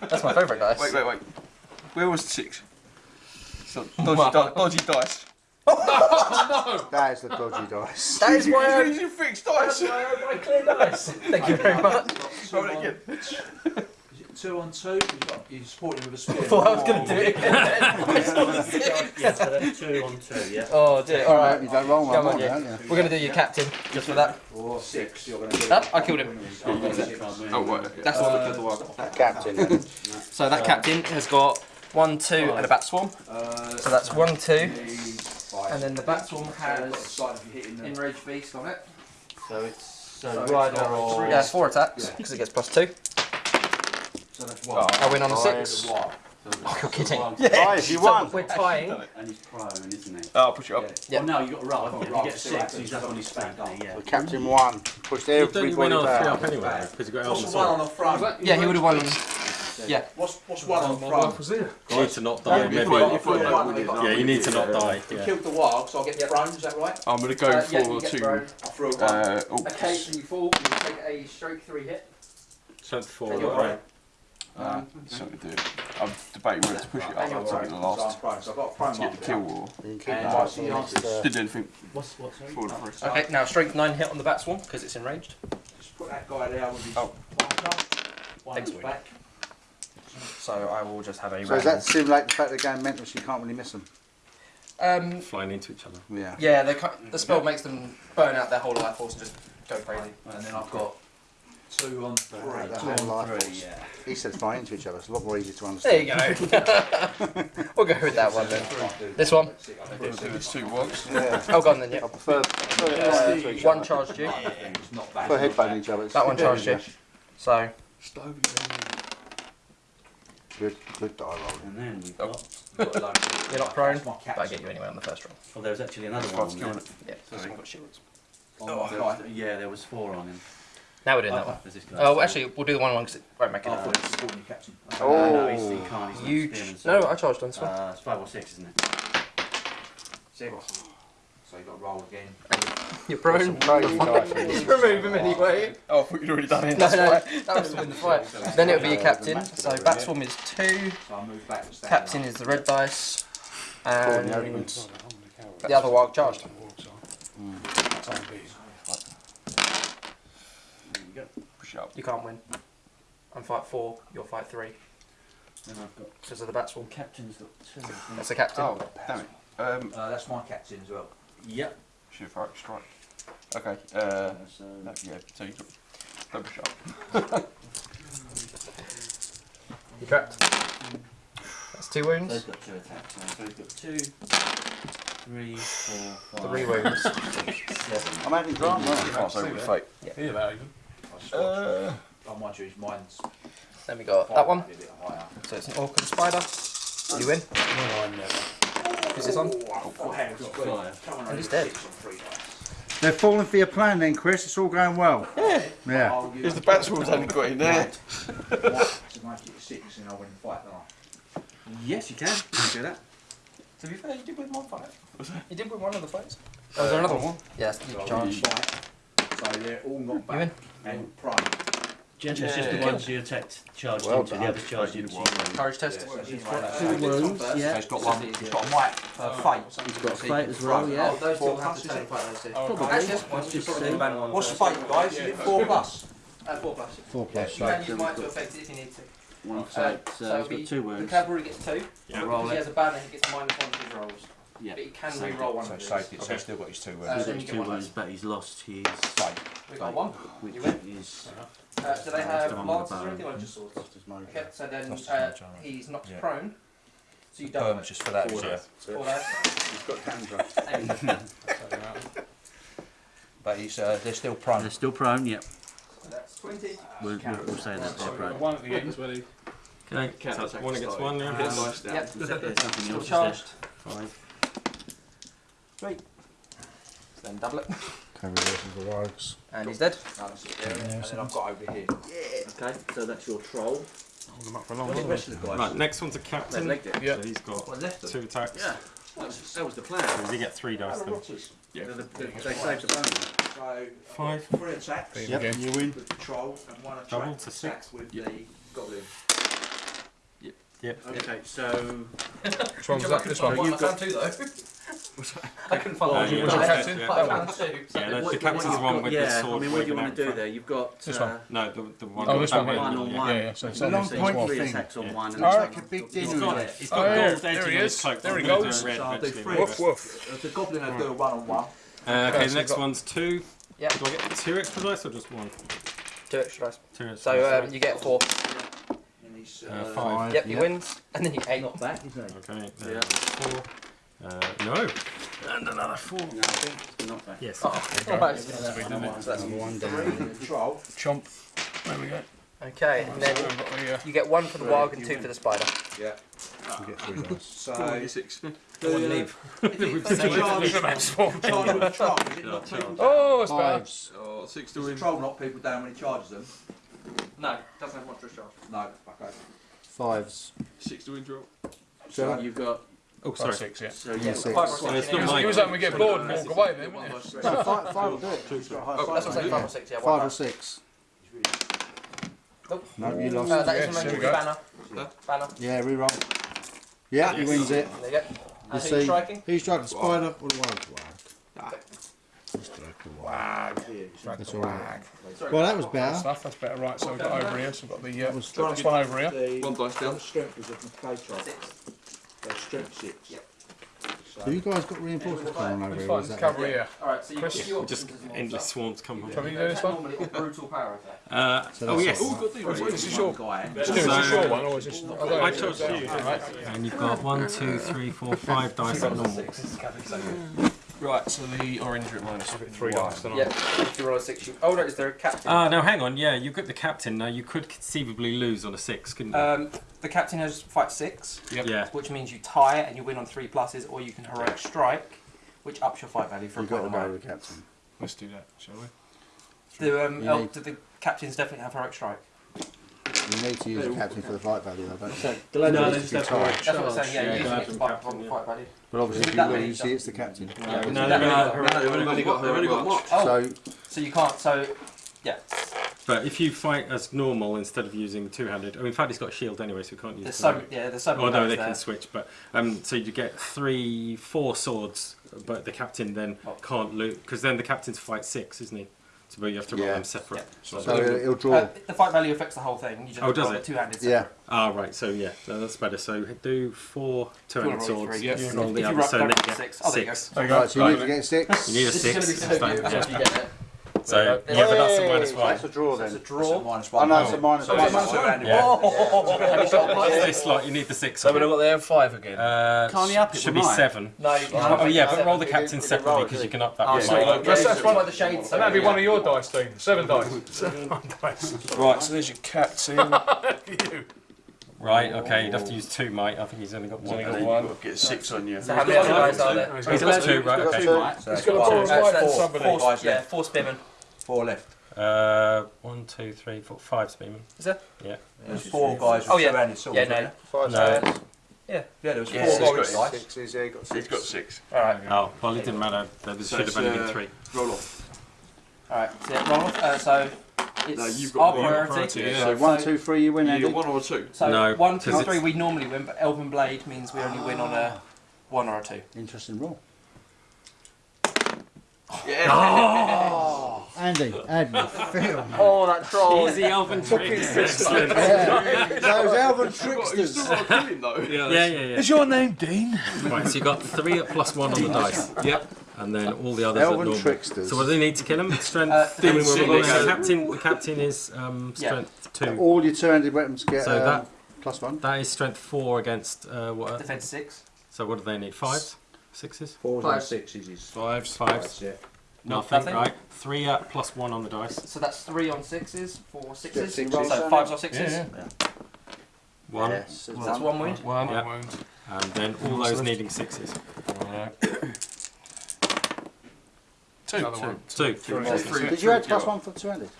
That's my favourite dice. Wait, wait, wait. Where was the six? So, dodgy, di- dodgy dice. That is the dodgy dice. That is why I Where did you fix dice? my clear dice. Thank you very much. Two Roll it again. Two on two? You've got, you support him with a spear. I thought I was going to do it again. Yeah, so that's two on two, yeah. oh dear. All right. You don't roll one Come on, more, yeah. don't you? We're going to do your captain just for that. Or six, you're going to do. Ah, I killed him. Oh, right. That's what the wild. Captain. So that captain has got one, two, and a bat swarm. Uh, So that's one, two, five. and then the bat swarm So you've got the has side of you hitting the. enraged beast on it. So it's so So rider or three. Yeah, it's four attacks because it gets plus two. so that's one. I win on a six. Wow. Oh, you're kidding. Guys, you won! We're tying. And he's prone, isn't he? Oh, I'll push it up. Yeah. Oh no, you've got to roll. haven't you? If Roll, you get so six, that he's means up on his you've back yeah. The captain won. Pushed Don't you win everybody on three up anyway? Because you got What's Elven on the front? Yeah, he would have won. Yeah. What's, what's one on the front? You need to not die. Maybe. Yeah, you need to not die. You Yeah. killed the wild, so I'll get thrown, is that right? I'm going to go Uh, for yeah, you get thrown. two. I threw one. Uh, Occasionally you fall, you take a stroke three hit. Strength four. Take your right. uh, so we do. I'm debating whether to push it up. And I'll you're take it the last. prone, so I've got a prone To get the kill or You can keep And that what's for the the answer? next, uh, didn't do anything What's what? Sorry? for the first. Okay, now strength nine hit on the bat swarm because it's enraged. Just put that guy there with his Oh. One Thanks, at the Woody. back. So I will just have a So does that simulate the fact they're going mental so you can't really miss them? Um, Flying into each other. Yeah. yeah, they the spell makes them burn out their whole life force and just go crazy. And then I've got two on three. The whole life three, force. yeah. He said fly into each other. It's a lot more easy to understand. There you go. we'll go with that one then. This one? I think it's two works. Yeah. Oh, gone then, Yeah. I yep. prefer, prefer it fly into One other. charged you. It's not bad. Prefer headbutting each other. It's That one charged you. So, Good, good die rolling. And then we've Oh. got. you're not prone, my but I get you anyway on the first roll. Oh, there was actually another one. On there. Yeah, so I've got shields. On Oh, my there was, yeah, there was four on him. Now we're doing that one. There's this. Oh, actually, we'll do the one one because it won't make it. thought it was supporting. No, no, he's, he Oh. can't. He's not You. spearman, Ch- so- no, I charged on this one. Uh, it's five or six, isn't it? Six. So you've got to roll again. You're prone. Crazy dice. Remove him anyway. Oh, I thought you'd already done it. No, no, that was to win the fight. Then it'll be your captain. So Batswarm is two, So I move back and captain up. is the red dice, Cool, yeah, and the other wild charged. There you go. Push it up. You can't win. I'm fight four, you're fight three. Then I've got. Because of the Batswarm. Captain's got two. That's the captain. Oh, damn it. Um, Uh, that's my captain as well. Yep. should have strike. Okay. Uh, so no, yeah. So you got. Don't push up. You trapped. That's two so wounds. he's got two attacks. now. So he's got two, three, four, five, Three wounds. seven. I'm having drama. You can't say with fate. Yeah, that even. Uh, I might choose mine's Then we got that one. a bit higher. So it's an orc and spider. You win. Is this on? Oh, and he's dead. They're falling for your plan then, Chris. It's all going well. Yeah. Yeah. I'll if use the batswoman's only got in there. white to make it six and I'll win the fight, don't I? Yes, you can. Can you can do that. To be fair, you did win one fight. You did win one of the fights. Oh, was there another uh, one? Yes, you So charged. win the fight. So they're all not You win. back and prone. Gently, it's just the Yeah. ones you attacked charged Well into. The done. others charged into. you. Courage test. So she's got two wounds, yeah. he's got one. He's got a white uh, fate. He's got a So fate he's as well, yeah. Oh, those two Four will have to is take fight those two. Probably. Actually, that's. Just probably the ban one. What's fate, guys? Is four plus? Uh, four plus. Four Yeah, plus. you can use mine to affect it if you need to. One Uh, fate. so So it'll got two the cavalry gets two. Yeah. Roll Because he it. has a banner, he gets minus one to his rolls. Yeah. But he can Saved re-roll it, one so of these. saved it, so he's still got his two Uh, wounds. then He's you got get two one wounds, but he's lost his. Fate. We got one. Which You win. is. Uh, do they have the one with lances the or bow. anything or just swords? Lost his mojo. Okay, so then Lost his uh, mojo, right. he's knocked Yeah. prone. So you The don't. just for that, is Four yeah. Four dice. He's got cancer. But he's uh, they're still prone. They're still prone, yep. So that's 20. We'll, we'll, we'll say that they're prone. one at the end, ready? Okay. So it's one against one now. Get nice down. Yep. There's something Still else. is charged. there? Five. Then double it. Heavy versus the rogues. And he's dead. No, that's it there, and then I've got over here. Yeah. Okay, so that's your troll. Hold them up for long. What are the rest of the guys? Right, next one's a captain. legged it. Yeah. So he's got What, left two attacks. Yeah, that was, that was the plan. Does he get three dice then? Yeah. They, they saved the bonus. So, Five. three attacks There Yep, you you win. with the troll and one attack, Double to six. attack with the goblin. Yep. Yep. Okay, so Which one was that? This one. I found two though. I couldn't find Uh, one. yeah, Was it that's captain? it, yeah. found two. Yeah, that's the what- captain's what the one with got- the yeah, sword I mean, what do you want to do there? You've got This uh, one. No, the, the one. Oh, this that one one on one. Yeah, yeah. So it's So long this so thing as point well. three thing. attacks on Yeah. one. And I it's like a big He's dinner got, it. he's Oh, got yeah, gold there he is. There he goes. do red So I'll do eventually. three. Woof woof. The goblin will do a one on one. Uh, okay, Okay, the next one's two. Yeah. Do I get two extra dice or just one? Two extra dice. Two extra So dice. um, you get four. Uh, five. Yep, he Yep. wins, and then you get eight. not bad, isn't it? Okay, Yeah. four. Uh, no. And another four. No, I think it's not bad. Yes. Oh, right. Number one down. Three, the troll. Chomp. There we go. Okay, and then I've got the, uh, you get one for the warg and two for the spider. Yeah. You get three dice. So, six. leave. is it not people? Oh, it's better. Fives. Oh, six Does the troll knock people down when he charges them? No, doesn't have monstrous charge. No, okay. Fives. Six to win draw. So Seven. you've got Oh, Five, sorry. six, yeah. so Yeah, yeah. six. Five or So six. it's yeah. not Use, mine. use that when we get bored and walk away then, wouldn't you? No, five, five will do it. He's got That's what I'm saying, five or six, yeah. Five Five or six. Nope. No, you Uh, lost. that is Yes, the there magic we go. banner. Banner. Yeah, reroll. Yeah, he wins it. There you go. You And who's see, striking? he's striking spider or the wild warg. He's striking warg. That's all right. Well, that was better. Stuff, that's better. Right, so we've got over here. So we've got the uh, was- this one over here. The, One dice down. strength was of the clay. Six. So strength six. Yep. So you guys got reinforcements going on over here, or Fine, is cover here. Alright, so you Chris? if your Just endless monster, swarms come Shall from. we do this one? normally brutal power attack. Uh, So oh, that's yes. all This is your. Guy. Let's do it. Is this your one or is this? I. I chose you. And you've got one, two, three, four, five dice at normal. Right, so the orange at minus three dice. then Yeah, if you roll a six, you. Oh no, is there a captain? Ah, no, hang on. Yeah, you've got the captain. Now, you could conceivably lose on a six, couldn't you? Um, the captain has fight six, Yep. yeah. which means you tie it and you win on three pluses, or you can heroic strike, which ups your fight value for a You've got to point go with the captain. Let's do that, shall we? Do um, You el- need- do the captains definitely have heroic strike? You need to use the captain for the fight value, though, don't you? So the lady No, needs they to just have to- a That's what I'm saying. Yeah, Yeah, you yeah. use it by from fight value. But obviously, if you That many, lose, it's the captain. Yeah, No, that they've only got heroic they've only got, they've only got March. Oh, So, so you can't. So yeah, But if you fight as normal instead of using two-handed, I mean, in fact, he's got a shield anyway, so we can't use. there's the so right. yeah, there's so many Oh they there. can switch, but um, so you get three, four swords, but the captain then Oh. can't loot because then the captain's fight six, isn't he? So but you have to roll Yeah. them separate. Yeah. So, so he'll, he'll draw. Uh, the fight value affects the whole thing. You just Oh, does roll it? Two handed. yeah. ah, right. So yeah, no, that's better. So do four two-handed If you swords. Yeah. If roll you the roll other, so roll then you get six. Oh, there you go. six. There you go. Right, so you need to get six. You need a This six. is it's going to be so good. yeah. If you get it. So yeah, but that's a minus Hey, one. That's a draw then. it's a draw. Minus Oh one. no, it's a one. it's a two-handed Yeah. one. Have you got What's one? this like? You need the six. So we've got there five again. Uh, Can't he up it should be seven. No. Oh yeah, but roll the captain didn't- you didn't separately because you can up that. Oh, one. sorry. That's- That's, that's one- why the shades. So that'd be one of your dice, Dean. Seven dice. Seven dice. Right, so there's your captain. you. Right. Okay. You'd have to use two, mate. I think he's only got He's one. only got hasn't one. Get six on you. So how many other guys are there? He? He's got got two. Right. got Okay. two. So He's it's got a one, ball two, of Uh, so that's for somebody. four, Guys yeah, left. four spearmen. Four left. Uh, one, two, three, four, five spearmen. Is there? Yeah. There's four guys with Oh, yeah. two-handed swords. Yeah, no. Five No. hands. there? Yeah, there was Yeah, four so guys. he's got dice. Sixes, yeah, he got He's six. got six. All right. Oh, well, it didn't matter. There So should have only uh, been three. Roll off. All right. So roll off. Uh, so it's No, you've our got one. priority. Priority, yeah. So one, two, three, you win, You Andy. got one or two. So No, one, two, 'cause three, it's- we normally win, but Elven Blade means we only win on a one or a two. Interesting rule. Yeah. Andy, Andy, film. Oh, that troll! Easy elven tricks. Excellent. Yeah. Those elven You tricksters. still got to kill him though. Yeah, yeah, yeah. Is your name Dean? Right, so you got three at plus one on the dice. Yep. And then all the others at Elven normal. tricksters. So what do they need to kill him? Strength. Uh, I mean, six. well, the captain. The captain is um, Yeah. strength two. All your two-handed weapons get So um, that- plus one. That is strength four against uh, what? Defense six. So what do they need? Fives, sixes, Fours Five. and sixes is Fives. fives. yeah. Nothing. Nothing? Right. Three at plus one on the dice. So that's three on sixes, four sixes. sixes. So fives or sixes. Yeah, One. Yes. So that's one wound. One. Yeah. wound. And then all those needing sixes. Alright. Another one. Two. Did you add plus one for two-handed?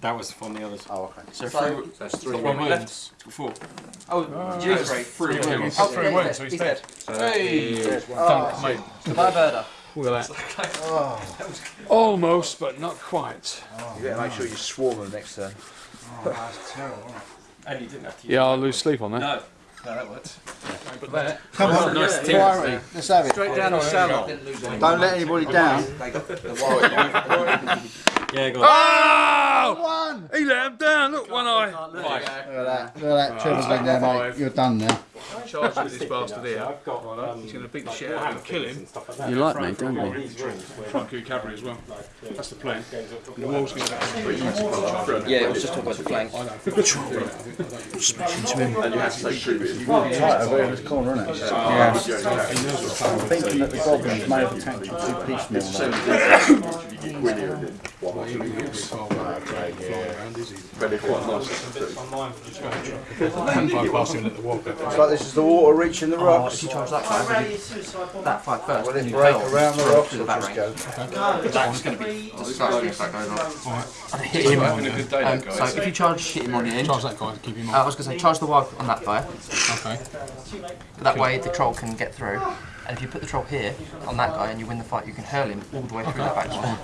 That was from the others. Oh, okay. So, So- three, That's three. One left. wins. four. Oh, ah, Three. three. Oh, three. He's Oh, three yeah, wins, so he's he's dead. dead. Hey! Dunk, oh, mate. My birder. Look at that. Oh. Almost, but not quite. You better make sure you swarm them next turn. Oh, that's terrible. And you didn't have to Yeah, I'll lose sleep on that. No. No, that worked. Come on, Nice team. Let's have it. Straight down on Salon. Didn't lose any. Don't let anybody down. They got the white. Yeah, go on. Oh! One. He let him down. Look, one eye. Look at that. Look at that. Trevor's leg there, mate. You're done now. Charge with this bastard here. He's going to beat the shit out of him, kill him. You like me, don't you? Try and kill cavalry as well. That's the plan. And the wall's going to Yeah, it was just talking about the flank. Smashing to him. Tight over here in this corner, isn't it? Yeah. I'm thinking that the goblins may have attacked you too piecemeal. now. Bypass him at the wall. It's like this is the water reaching the Oh, rocks. if you charge that guy, that fight first, Will then it you break around the through rocks to the back just range. go? That's going to be disgusting if that goes hit him. Having a good day, Um, that so if you charge, hit him on the end. Charge that guy to keep him Uh, I was going to say, charge the wild on that guy. Okay. That way the troll can get through. And if you put the troll here on that guy and you win the fight, you can hurl him all the way through that back one.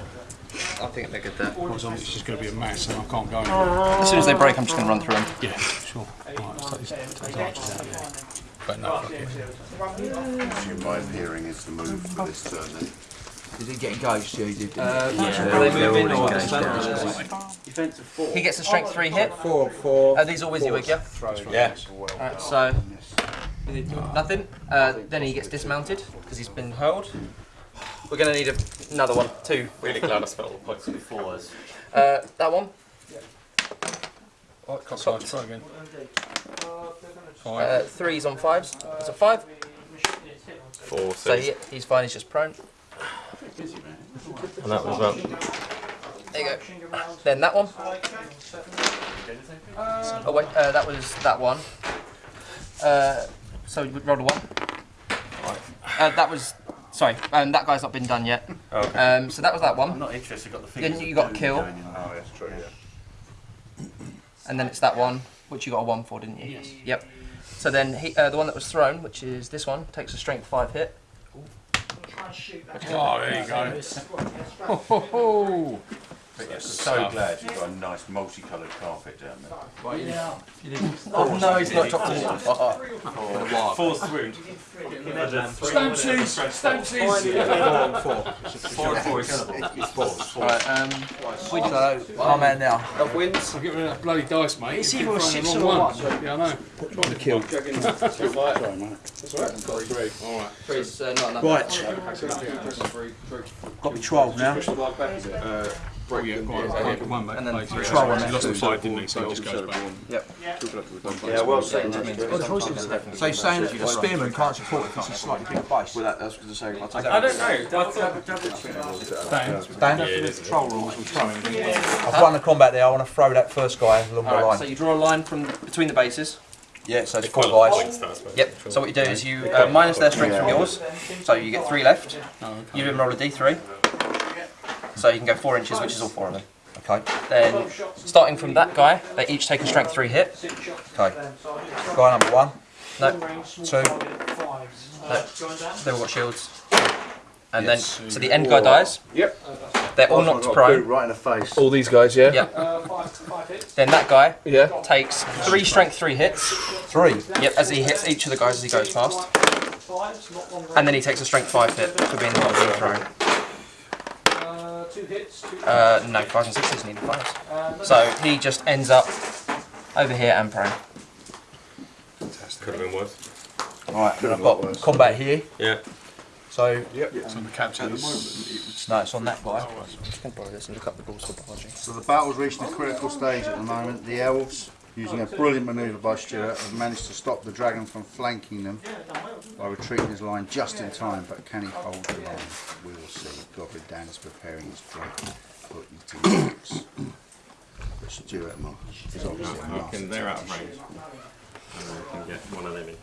I think they get good there. Because it's just going to be a mess and I can't go anywhere. As soon as they break, I'm just going to run through them. Yeah, sure. Right, let's take these, take out of. But no, fuck it. My appearing is the move for this turn then. Did he get engaged? Yeah, he did. Uh, Are they moving or just He gets a strength 3 hit. Four, four. Are these all with you, Wig, yeah? Yeah. Alright, so nothing. Uh, then he gets dismounted because he's been hurled. We're going to need a, another one, two. Really glad I spent all the points on the fours. Uh, that one. Oh, can't try again. Uh, threes on fives. It's a five. Four, So he, he's fine. He's just prone. And that was about There you go. Then that one. Oh wait, uh, that was that one. Uh, so you rolled a one. Uh, that was. Sorry, um, that guy's not been done yet. Okay. Um, so that was that one. I'm not interested, got the Then you got of kill. Oh, that's true, yeah. and then it's that one, which you got a one for, didn't you? Yes. Yep. So then he, uh, the one that was thrown, which is this one, takes a strength five hit. Oh, there you go. Ho, ho, ho. But yes, so glad you've got a nice multicoloured carpet down there. Yeah. Oh no, he's not dropped it. four swoon. Stamsies! Stamsies! Four, four. Alright, um, So, my man now. of wins. I'll get rid of that bloody dice, mate. It's You either a six or one. Yeah, I know. Trying to kill. Sorry, mate. Alright. Three's uh, not enough. Right. Got me 12 now. Oh, yeah, go on. Yeah, good one, mate. And then Like, three. Troll He lost the fight, didn't he? So he just goes back. Yeah, well said. So you're saying that the spearman can't support it because he's slightly bigger base? Well, that, that's going to say, I'll take I don't know. I thought Dan, Dan, Yeah, it is. control rules we throw in. I've won the combat there, I want to throw that first guy along the line. so you draw a line from between the bases. Yeah, so it's quite four a lot of guys. points, though, I suppose. Yep. So what you do is you uh, minus their strength from yours, so you get three left. You then roll a d3, so you can go four inches, which is all four of them. Okay. Then starting from that guy, they each take a strength three hit. Okay. Guy number one, No, two, they've all got shields. And Yes. then so the end guy dies. Yep. They're all knocked Got prone. Right in the face. all these guys, yeah? Yeah. Then that guy Yeah. takes three strength three hits. three. Yep, as he hits each of the guys as he goes past. And then he takes a strength five hit for being the one being thrown. Uh, no, fives and sixes need fives. So he just ends up over here and prone. Could have been worse. Right, then I've got combat here. Yeah. So, So the captain's. no, it's on that guy. I'm Just gonna borrow this and look up the rules for biology. So the battle's reaching a critical stage at the moment. The elves, using a brilliant manoeuvre by Stuart, have managed to stop the dragon from flanking them by retreating his line just in time. But can he hold the line? We will see. Goblin Dan is preparing his dragon for eating rocks. But Stuart is obviously I reckon master they're out of range. And can get one of them in.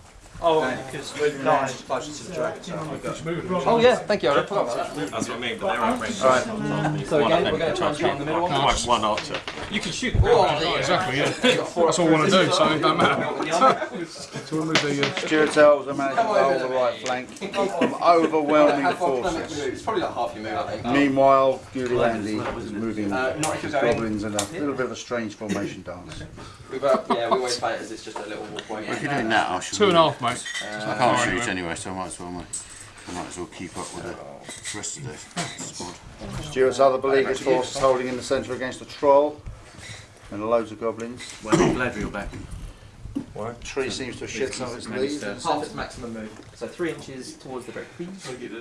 Oh, And because we're nine closer to the dragon, so I've Oh yeah, thank you. I forgot about that. That's what I mean, but they're outrageous. Alright, so again, we're going to try and start in the middle one. Like one archer. you can shoot the barrel. Exactly, yeah. That's all I want to do, so it don't matter. So we'll move the, uh, Stuart Elves are managing to hold the right flank and keep overwhelming forces. It's probably like half your move, I think. Meanwhile, Goody Andy is moving Uh, his you're goblins in a little bit of a strange formation dance. We've, uh, yeah, we always play it as it's just a little walkway. If you're doing that, I should. two and a half, mate. I can't shoot anyway, so I might as well. Mate. I might as well keep up with the rest of the squad. Stuart's other beleaguered force is holding in the centre against a troll and loads of goblins. When Galadriel back. Tree seems to have shed some of its leaves. Half its maximum move. So three inches towards the brick.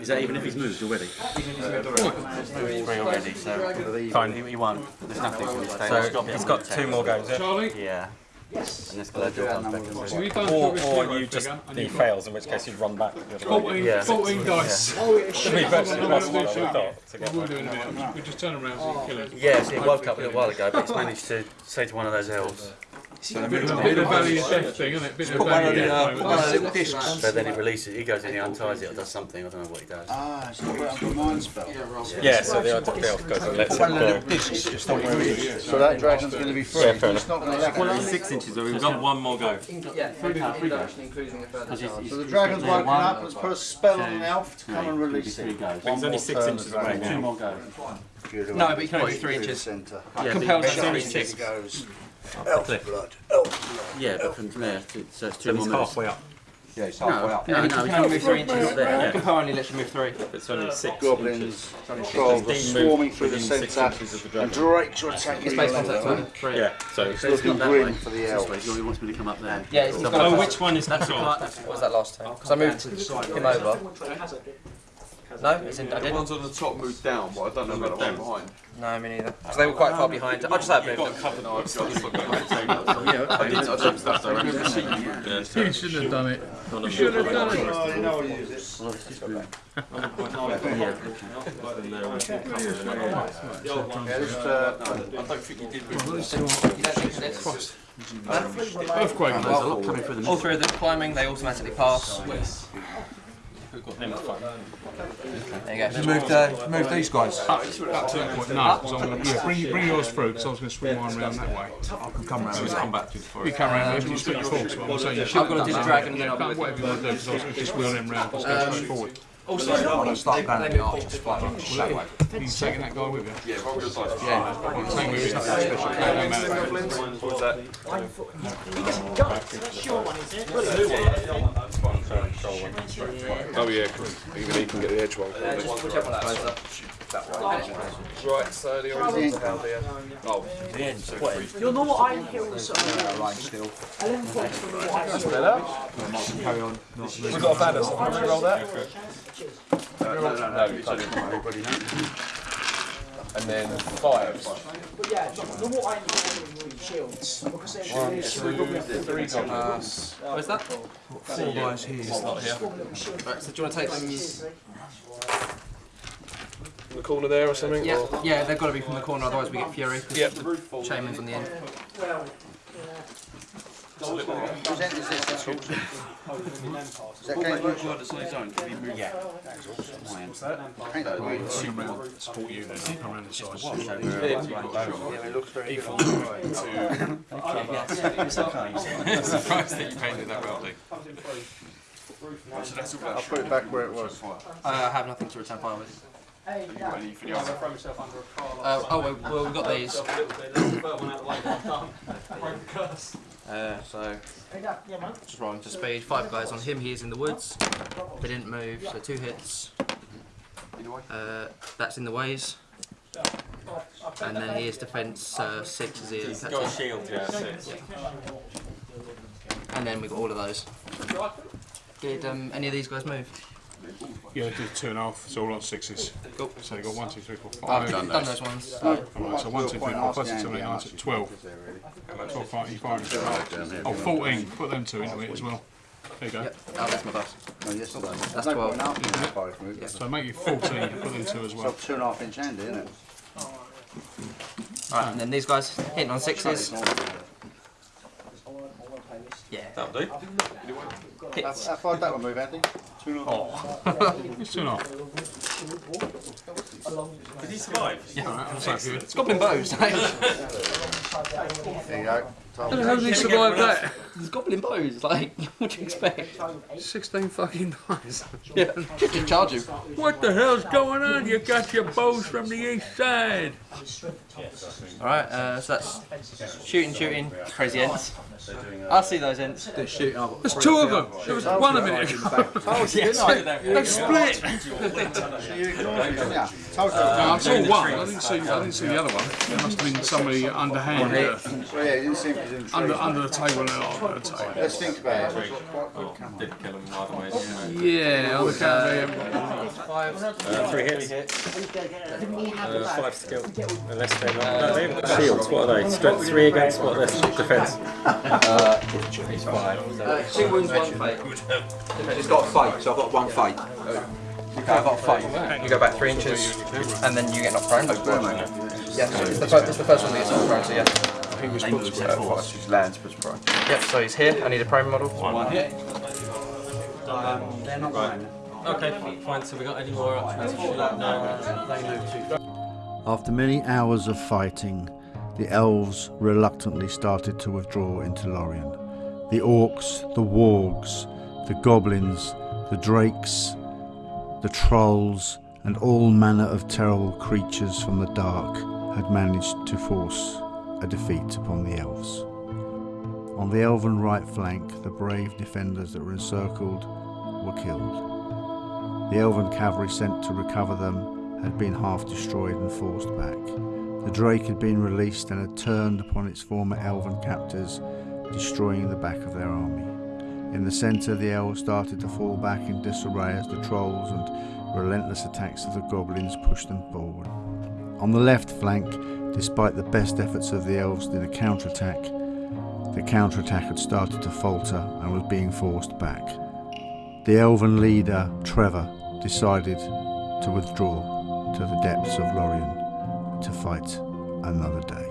Is that even if he's moved already? Three already, so Fine. he, he won. There's nothing for So he's got two more goes, yeah? Charlie? Yeah. Yes. And this Galadriel comes back and So you've done Or, the or hero you just figure, he you've got fails, in which case you'd run back. the other way. 14, Yeah. 14 dice. To be virtually We'll impossible, do I would have shooting. to get We'll do it in a minute. We just turn around so you kill it. Yeah, see, it woke up a little while ago, but he's managed to say to one of those elves. Bit of bit of valley of death thing, isn't it? Bit of put one of the, uh, death put one of the little discs. So then he releases, he goes in, he unties it or does something, I don't know what he does. Ah, so put up a mind spell. Yeah, so the other elf goes and lets it One of the go. little discs just on where it is. So that dragon's going to be free. Yeah, fair it's not going to Well, happen. six inches, so we've got one more go. Yeah, three induction, including a further charge. So the dragon's woken up. Let's put a spell on an elf to come and release it. goes. He's only six inches away dragon Two more goes. goes No, but you can only do three inches. centre. Compelled that's to only Oh, three six. It. Cliff. Blood. Elf blood. Yeah, but from there, to- so it's two So more he's moves. halfway up. Yeah, it's No, halfway up. no, No, no, you can only move three inches. there. Compel only lets you move three. It's only uh, six Goblins, trolls are swarming through the centre. inches of the And dragon. Drakes are attacking It's based on that level. Three. Yeah, so It's looking that grim for the This elves. he wants me to come up there. Yeah, he's got Oh, which one is That's the control? part. What was that last time? Because I moved him over. No, it's in, I The didn't. ones on the top moved down, but I don't know about the one behind. No, me neither. Because they were quite far behind. I just had moved them. covered no, I've got Yeah, I did, I jumped that direction. You shouldn't have done it. You shouldn't have done it. Oh, you know what it is. Well, it's just been- Yeah, just, uh, I don't think you did move You don't think this? Earthquake. There's a lot through the All three of them climbing, they automatically pass. There you go. Moved, uh, moved these guys. Up to that point, no. 'cause I'm gonna, yeah, bring, bring yours through, because I was going to swing mine round that way. I can come round. So come back to the You come round, you split your force, but I'm saying you should I've got to do the dragon and then I'll be with Whatever you want to do, because I was going to just wheel them round, because go um, straight forward. Also, I'm going to start going at the archers flying that way. You taking that guy with you? Yeah, roll your dice. Yeah. Saying we was nothing special, it don't matter. What was that? Oh yeah, even he can get the edge one. whichever one that goes up. Right, so the orange down there. Oh, Your normal Iron Hills Line still. 11 points from what I Carry on. we've got a banner, so can we roll that? No, no, no, no, it's only And then five. But yeah, normal Iron Hills shields. Because they're Three goblins. Where's that? Four guys here. Not here. Right, so do you want to take them? In the corner there or something? Yeah, yeah, they've got to be from the corner, otherwise we get fury. Yep. Shaman's on the end. Whose end? That's awesome. Is that game good? That's on his own. Can he move? Yeah. Ain't that weird? Support you around the sides. Yeah, it looks very good. Surprised that you painted that well, Lee. So that's all I'll put it back where it was. Uh, I have nothing to return fire with. Hey, You got any for the other? Uh, oh, well, well, we've got these. Uh, so, hey, that, yeah, man. just rolling to speed. Five guys on him. He is in the woods. They didn't move, so two hits. Uh, that's in the ways. And then he is defense uh, six as he is. Got a shield, yeah. six. And then we've got all of those. Did um, any of these guys move? Yeah, they did two and a half, it's all on sixes. Cool. So they got one, two, three, four, I've five. done, done those ones. Alright, so one, two, three, four, plus it's seven, eight, nine, ten, twelve. Twelve, five, you firing. Oh, 14, put them two into it as well. There you go. Yep. Oh, that's my dice. Oh, yes, it does. That's No 12. point in asking for five moves. So make it 14, put them two as well. got two and a half inch hand, isn't it? Alright, and then these guys hitting on sixes. It's not- I want, I want a playlist. Yeah. That'll do. Hits. How far that one move, Andy? Two and a half. It's two and a half. Did he survive? Yeah, that's not good. It's goblin bows. There you go. How the hell did he survive that? It's goblin bows. Like, what do you expect? 16 fucking dice. Yeah, just charge you. What the hell's going on? You got your bows from the east side. Alright, uh, so that's shooting, shooting, crazy ends. I see those ends. They're shooting. I've got There's two of them. There was one a minute ago. They split. No, I saw one. I didn't see. I didn't see the other one. There must have been somebody underhand, uh, Well, yeah, you didn't seem under under the table and under the table. Let's think about it. Didn't kill him either way. Yeah, on the count of Uh, three hits. Uh, five skill. Unless they're they haven't got shields. What are they? Strength three against what? Their defense. He's five. Uh, two wounds, one fate. He's got a fight, so I've got one fight. Okay, I've got a fight. You go back three inches, and then you get knocked prone. Yeah, it's the, first, it's the first one that gets knocked prone, so yeah. He was put to prone. First, his lands put to prone. Yep, so he's here. I need a prime model. One hit. They're not mine. Okay, fine. So we got any more options? No. They know too. After many hours of fighting, the elves reluctantly started to withdraw into Lorien. The orcs, the wargs, the goblins, the drakes, the trolls, and all manner of terrible creatures from the dark had managed to force a defeat upon the elves. On the elven right flank, the brave defenders that were encircled were killed. The elven cavalry sent to recover them had been half destroyed and forced back. The drake had been released and had turned upon its former elven captors, destroying the back of their army. In the centre, the elves started to fall back in disarray as the trolls and relentless attacks of the goblins pushed them forward. On the left flank, despite the best efforts of the elves in a counterattack, the counterattack had started to falter and was being forced back. The elven leader, Trevor, decided to withdraw to the depths of Lorien to fight another day.